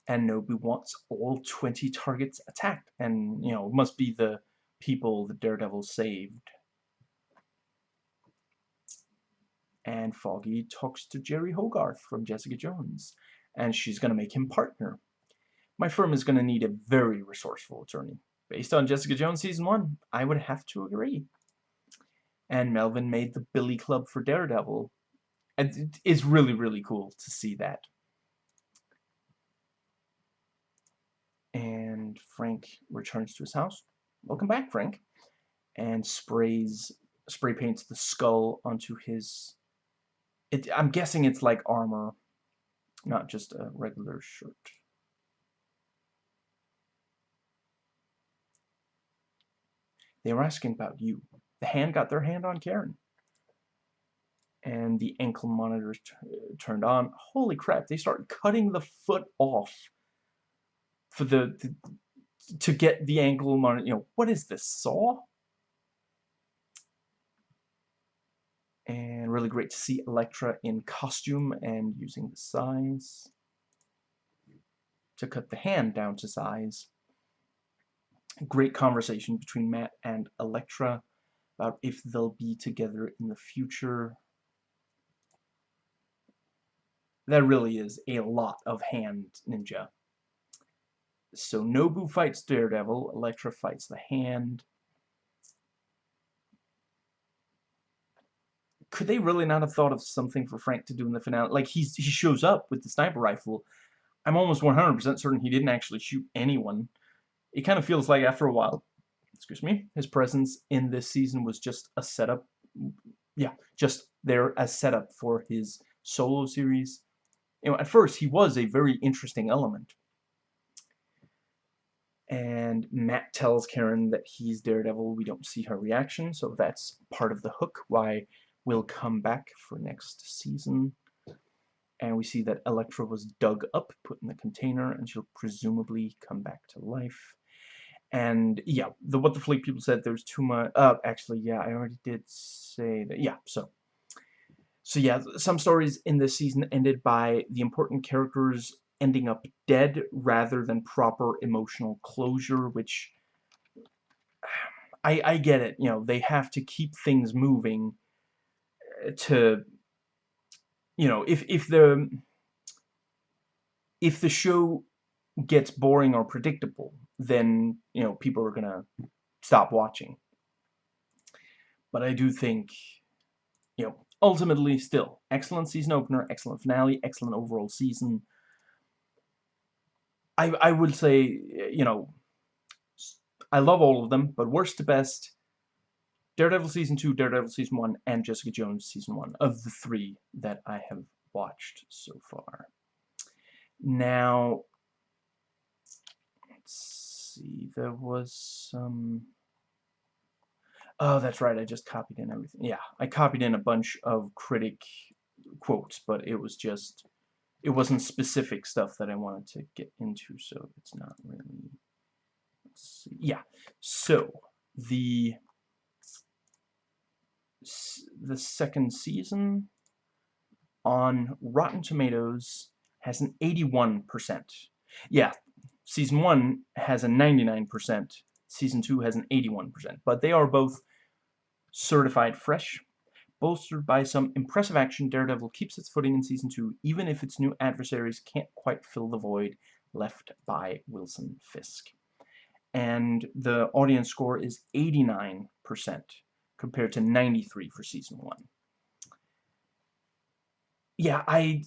And Nobu wants all 20 targets attacked, and, you know, must be the people the Daredevil saved. and Foggy talks to Jeri Hogarth from Jessica Jones, and she's going to make him partner. My firm is going to need a very resourceful attorney. Based on Jessica Jones Season 1, I would have to agree. And Melvin made the Billy Club for Daredevil. And it's really, really cool to see that. And Frank returns to his house. Welcome back, Frank. And sprays, spray paints the skull onto his... It, I'm guessing it's like armor, not just a regular shirt. They were asking about you. The hand got their hand on Karen. And the ankle monitors turned on. Holy crap, they start cutting the foot off for the, the to get the ankle monitor. You know, what is this, saw? And really great to see Elektra in costume and using the sais to cut the hand down to size great conversation between Matt and Elektra about if they'll be together in the future. That really is a lot of hand ninja. So Nobu fights Daredevil, Elektra fights the hand. Could they really not have thought of something for Frank to do in the finale? Like, he's, he shows up with the sniper rifle. I'm almost 100% certain he didn't actually shoot anyone it kind of feels like after a while, excuse me, his presence in this season was just a setup. Yeah, just there as setup for his solo series. You know, at first he was a very interesting element. And Matt tells Karen that he's Daredevil. We don't see her reaction, so that's part of the hook why we'll come back for next season. And we see that Elektra was dug up, put in the container, and she'll presumably come back to life. And yeah, the What the Flick people said there's too much. Uh, actually, yeah, I already did say that. Yeah, so. So yeah, some stories in this season ended by the important characters ending up dead rather than proper emotional closure, which I, I get it. You know, they have to keep things moving uh, to, you know, if if the if the show gets boring or predictable, then you know people are gonna stop watching. But I do think, you know, ultimately still excellent season opener, excellent finale, excellent overall season. I I would say you know I love all of them, but worst to best. Daredevil Season 2, Daredevil Season 1, and Jessica Jones Season 1 of the three that I have watched so far. Now, see, there was some... Oh, that's right, I just copied in everything. Yeah, I copied in a bunch of critic quotes, but it was just... It wasn't specific stuff that I wanted to get into, so it's not really... Let's see. Yeah, so, the... The second season on Rotten Tomatoes has an 81%. Yeah, Season 1 has a 99%, Season 2 has an 81%, but they are both certified fresh. Bolstered by some impressive action, Daredevil keeps its footing in Season 2, even if its new adversaries can't quite fill the void left by Wilson Fisk. And the audience score is 89% compared to 93 for Season 1. Yeah, I...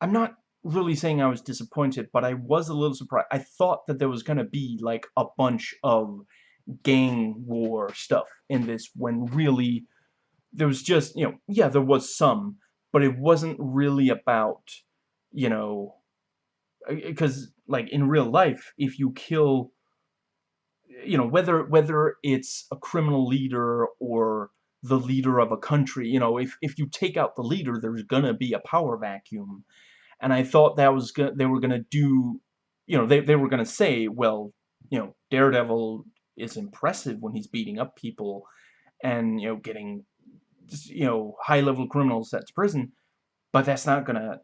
I'm not really saying I was disappointed, but I was a little surprised. I thought that there was going to be, like, a bunch of gang war stuff in this when really there was just, you know, yeah, there was some, but it wasn't really about, you know, because, like, in real life, if you kill, you know, whether, whether it's a criminal leader or the leader of a country, you know, if, if you take out the leader, there's gonna be a power vacuum and I thought that was good. They were gonna do, you know, they they were gonna say, well, you know, Daredevil is impressive when he's beating up people, and you know, getting, you know, high level criminals sent to prison, but that's not gonna,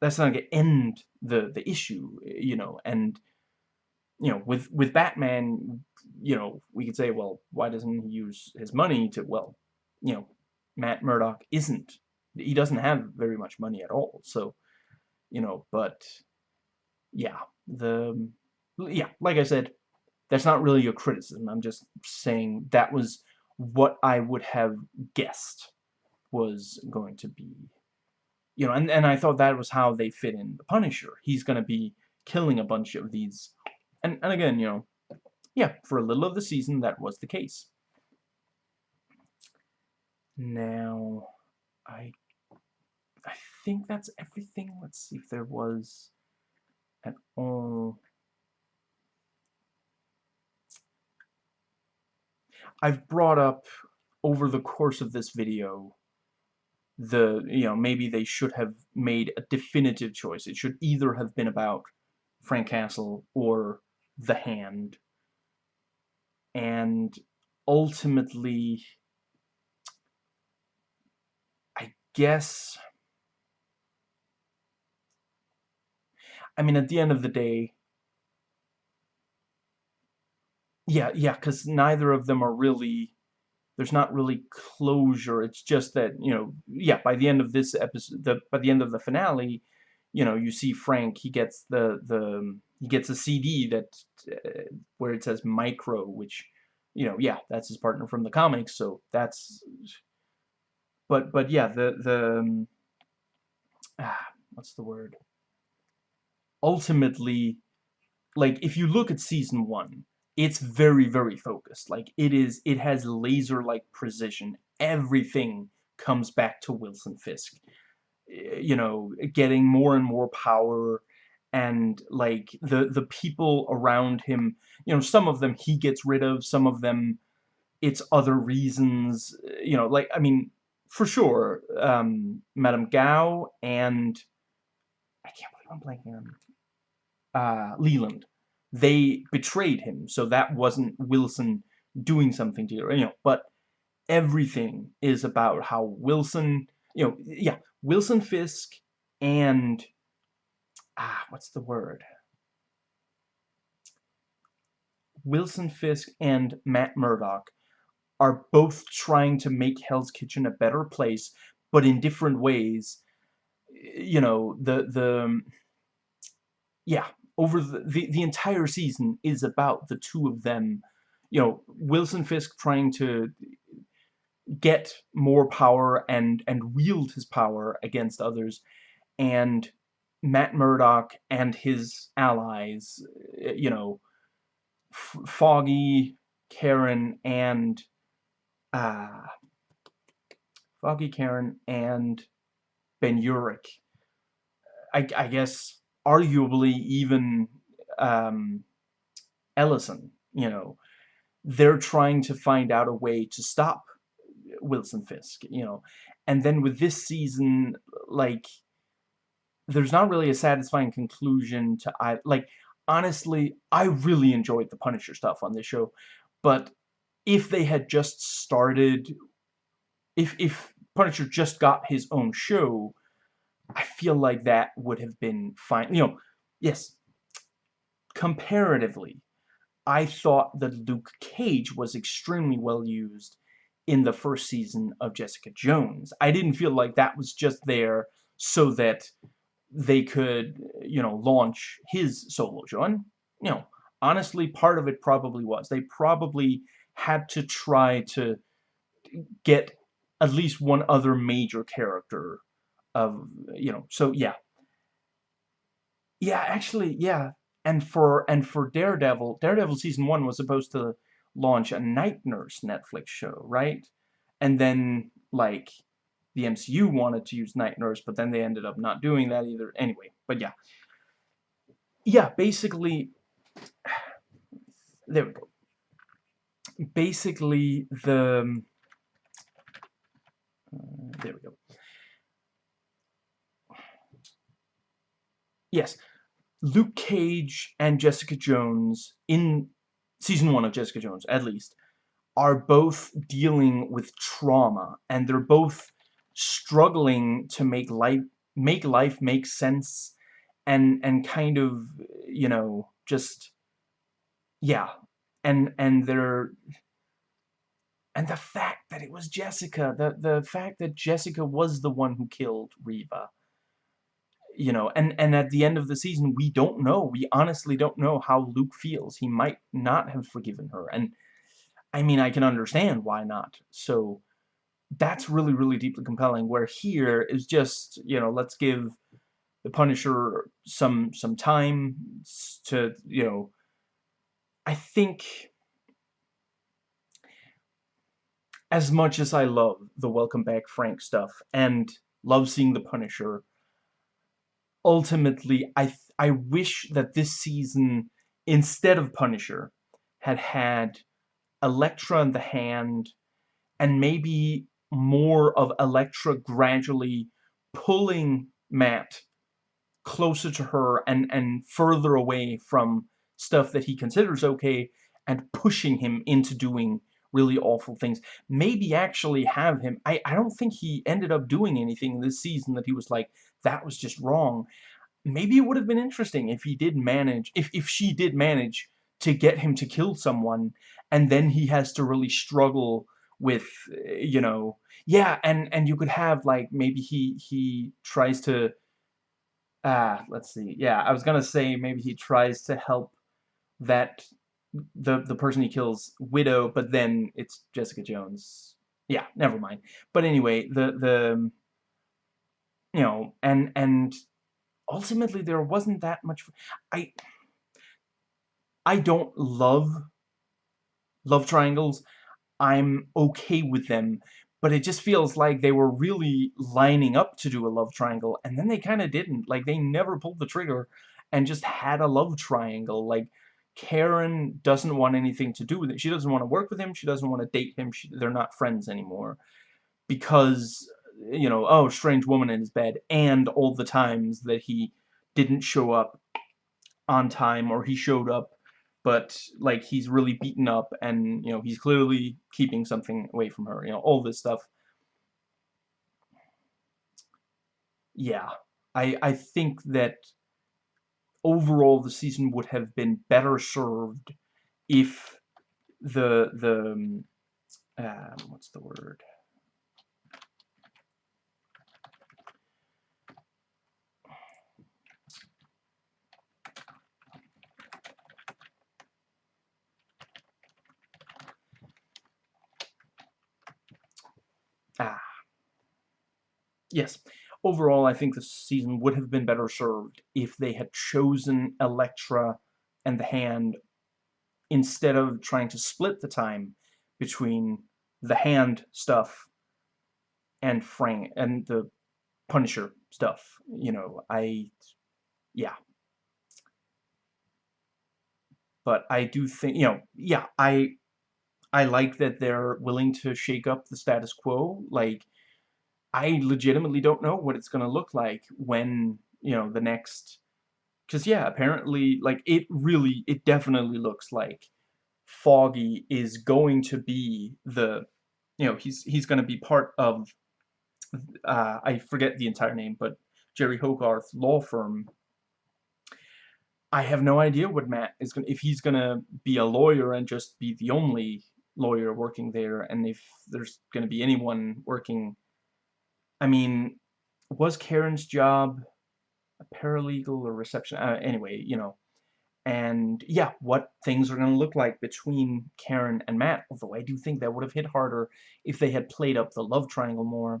that's not gonna end the the issue, you know, and you know, with with Batman, you know, we could say, well, why doesn't he use his money to, well, you know, Matt Murdock isn't, he doesn't have very much money at all, so you know, but yeah, the yeah, like I said, that's not really a criticism. I'm just saying that was what I would have guessed was going to be you know and, and I thought that was how they fit in the Punisher he's gonna be killing a bunch of these and, and again you know yeah for a little of the season that was the case now I think that's everything let's see if there was at all I've brought up over the course of this video the, you know, maybe they should have made a definitive choice. It should either have been about Frank Castle or The Hand. And ultimately, I guess, I mean, at the end of the day, yeah, yeah, because neither of them are really there's not really closure. It's just that, you know, yeah, by the end of this episode, the, by the end of the finale, you know, you see Frank, he gets the, the, he gets a CD that, uh, where it says Micro, which, you know, yeah, that's his partner from the comics, so that's, but, but yeah, the, the, um, ah, what's the word? Ultimately, like, if you look at season one, it's very, very focused. Like, it is, it has laser-like precision. Everything comes back to Wilson Fisk. You know, getting more and more power, and, like, the, the people around him, you know, some of them he gets rid of, some of them it's other reasons, you know, like, I mean, for sure, um, Madame Gao and, I can't believe I'm blanking on, uh, Leland they betrayed him, so that wasn't Wilson doing something to you, you know, but everything is about how Wilson, you know, yeah, Wilson Fisk and, ah, what's the word? Wilson Fisk and Matt Murdock are both trying to make Hell's Kitchen a better place, but in different ways. You know, the, the, yeah, over the, the, the entire season is about the two of them. You know, Wilson Fisk trying to get more power and and wield his power against others, and Matt Murdock and his allies. You know, F Foggy, Karen, and uh, Foggy, Karen, and Ben Urich. I, I guess arguably even um, Ellison, you know, they're trying to find out a way to stop Wilson Fisk, you know. And then with this season, like, there's not really a satisfying conclusion to I like honestly, I really enjoyed the Punisher stuff on this show, but if they had just started if if Punisher just got his own show, I feel like that would have been fine. You know, yes, comparatively, I thought that Luke Cage was extremely well used in the first season of Jessica Jones. I didn't feel like that was just there so that they could, you know, launch his solo show. And, you know, honestly, part of it probably was. They probably had to try to get at least one other major character of you know so yeah. Yeah actually yeah. And for and for Daredevil Daredevil season one was supposed to launch a night nurse Netflix show right? And then like the MCU wanted to use night nurse but then they ended up not doing that either. Anyway but yeah. Yeah basically there we go. Basically the uh, there we go yes, Luke Cage and Jessica Jones, in season one of Jessica Jones, at least, are both dealing with trauma, and they're both struggling to make life make life make sense and and kind of you know just yeah. And and they're and the fact that it was Jessica the the fact that Jessica was the one who killed Reva you know, and, and at the end of the season, we don't know. We honestly don't know how Luke feels. He might not have forgiven her. And I mean, I can understand why not. So that's really, really deeply compelling. Where here is just, you know, let's give the Punisher some some time to, you know, I think as much as I love the Welcome Back Frank stuff and love seeing the Punisher, ultimately I I wish that this season instead of Punisher had had Elektra in the hand and maybe more of Elektra gradually pulling Matt closer to her and and further away from stuff that he considers okay and pushing him into doing really awful things. Maybe actually have him I I don't think he ended up doing anything this season that he was like that was just wrong. Maybe it would have been interesting if he did manage if if she did manage to get him to kill someone and then he has to really struggle with you know yeah and and you could have like maybe he he tries to ah let's see yeah I was gonna say maybe he tries to help that the the person he kills widow but then it's Jessica Jones yeah never mind but anyway the the you know and and ultimately there wasn't that much I I don't love love triangles. I'm okay with them, but it just feels like they were really lining up to do a love triangle, and then they kind of didn't. Like, they never pulled the trigger and just had a love triangle. Like, Karen doesn't want anything to do with it. She doesn't want to work with him. She doesn't want to date him. She, they're not friends anymore. Because, you know, oh, strange woman in his bed, and all the times that he didn't show up on time, or he showed up but like he's really beaten up and you know he's clearly keeping something away from her you know all this stuff. Yeah I I think that overall the season would have been better served if the the um, what's the word Ah. Yes. Overall, I think the season would have been better served if they had chosen Elektra and the Hand instead of trying to split the time between the Hand stuff and Frank and the Punisher stuff. You know, I yeah. But I do think, you know, yeah, I I like that they're willing to shake up the status quo. Like, I legitimately don't know what it's going to look like when, you know, the next... Because, yeah, apparently, like, it really, it definitely looks like Foggy is going to be the, you know, he's, he's going to be part of, uh, I forget the entire name, but Jeri Hogarth law firm I have no idea what Matt is going to, if he's going to be a lawyer and just be the only lawyer working there and if there's going to be anyone working I mean was Karen's job a paralegal or reception uh, anyway you know. And yeah what things are going to look like between Karen and Matt although I do think that would have hit harder if they had played up the love triangle more.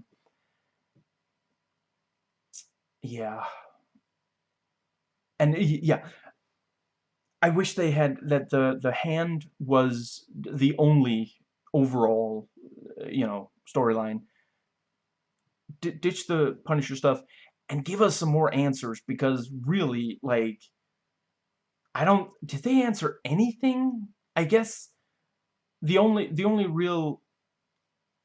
Yeah. And yeah I wish they had that the the hand was the only overall, uh, you know, storyline. ditch the Punisher stuff and give us some more answers because really, like, I don't. Did they answer anything? I guess the only the only real.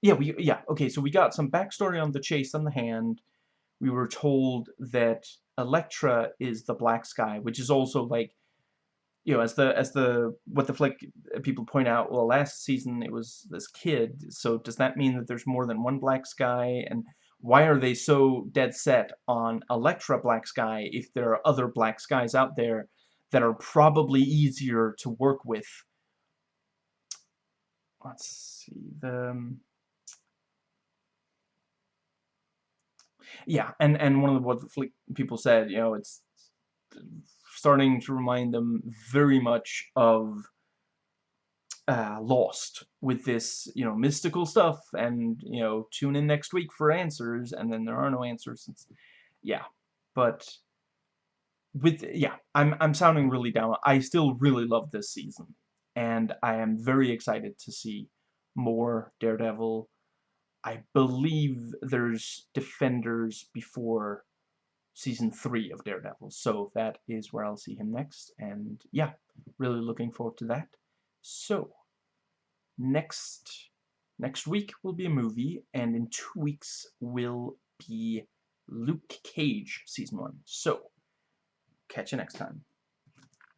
Yeah, we yeah okay. So we got some backstory on the Chaste on the hand. We were told that Elektra is the Black Sky, which is also like you know, as the as the What the Flick people point out, well, last season it was this kid. So does that mean that there's more than one Black Sky? And why are they so dead set on Elektra Black Sky if there are other Black Skies out there that are probably easier to work with? Let's see the. Um, yeah, and and one of the What the Flick people said, you know, it's starting to remind them very much of uh, lost with this, you know, mystical stuff, and, you know, tune in next week for answers, and then there are no answers. It's, yeah, but with, yeah, I'm, I'm sounding really down. I still really love this season, and I am very excited to see more Daredevil. I believe there's Defenders before season 3 of Daredevil, so that is where I'll see him next, and yeah, really looking forward to that. So, next next week will be a movie, and in two weeks will be Luke Cage Season 1. So, catch you next time.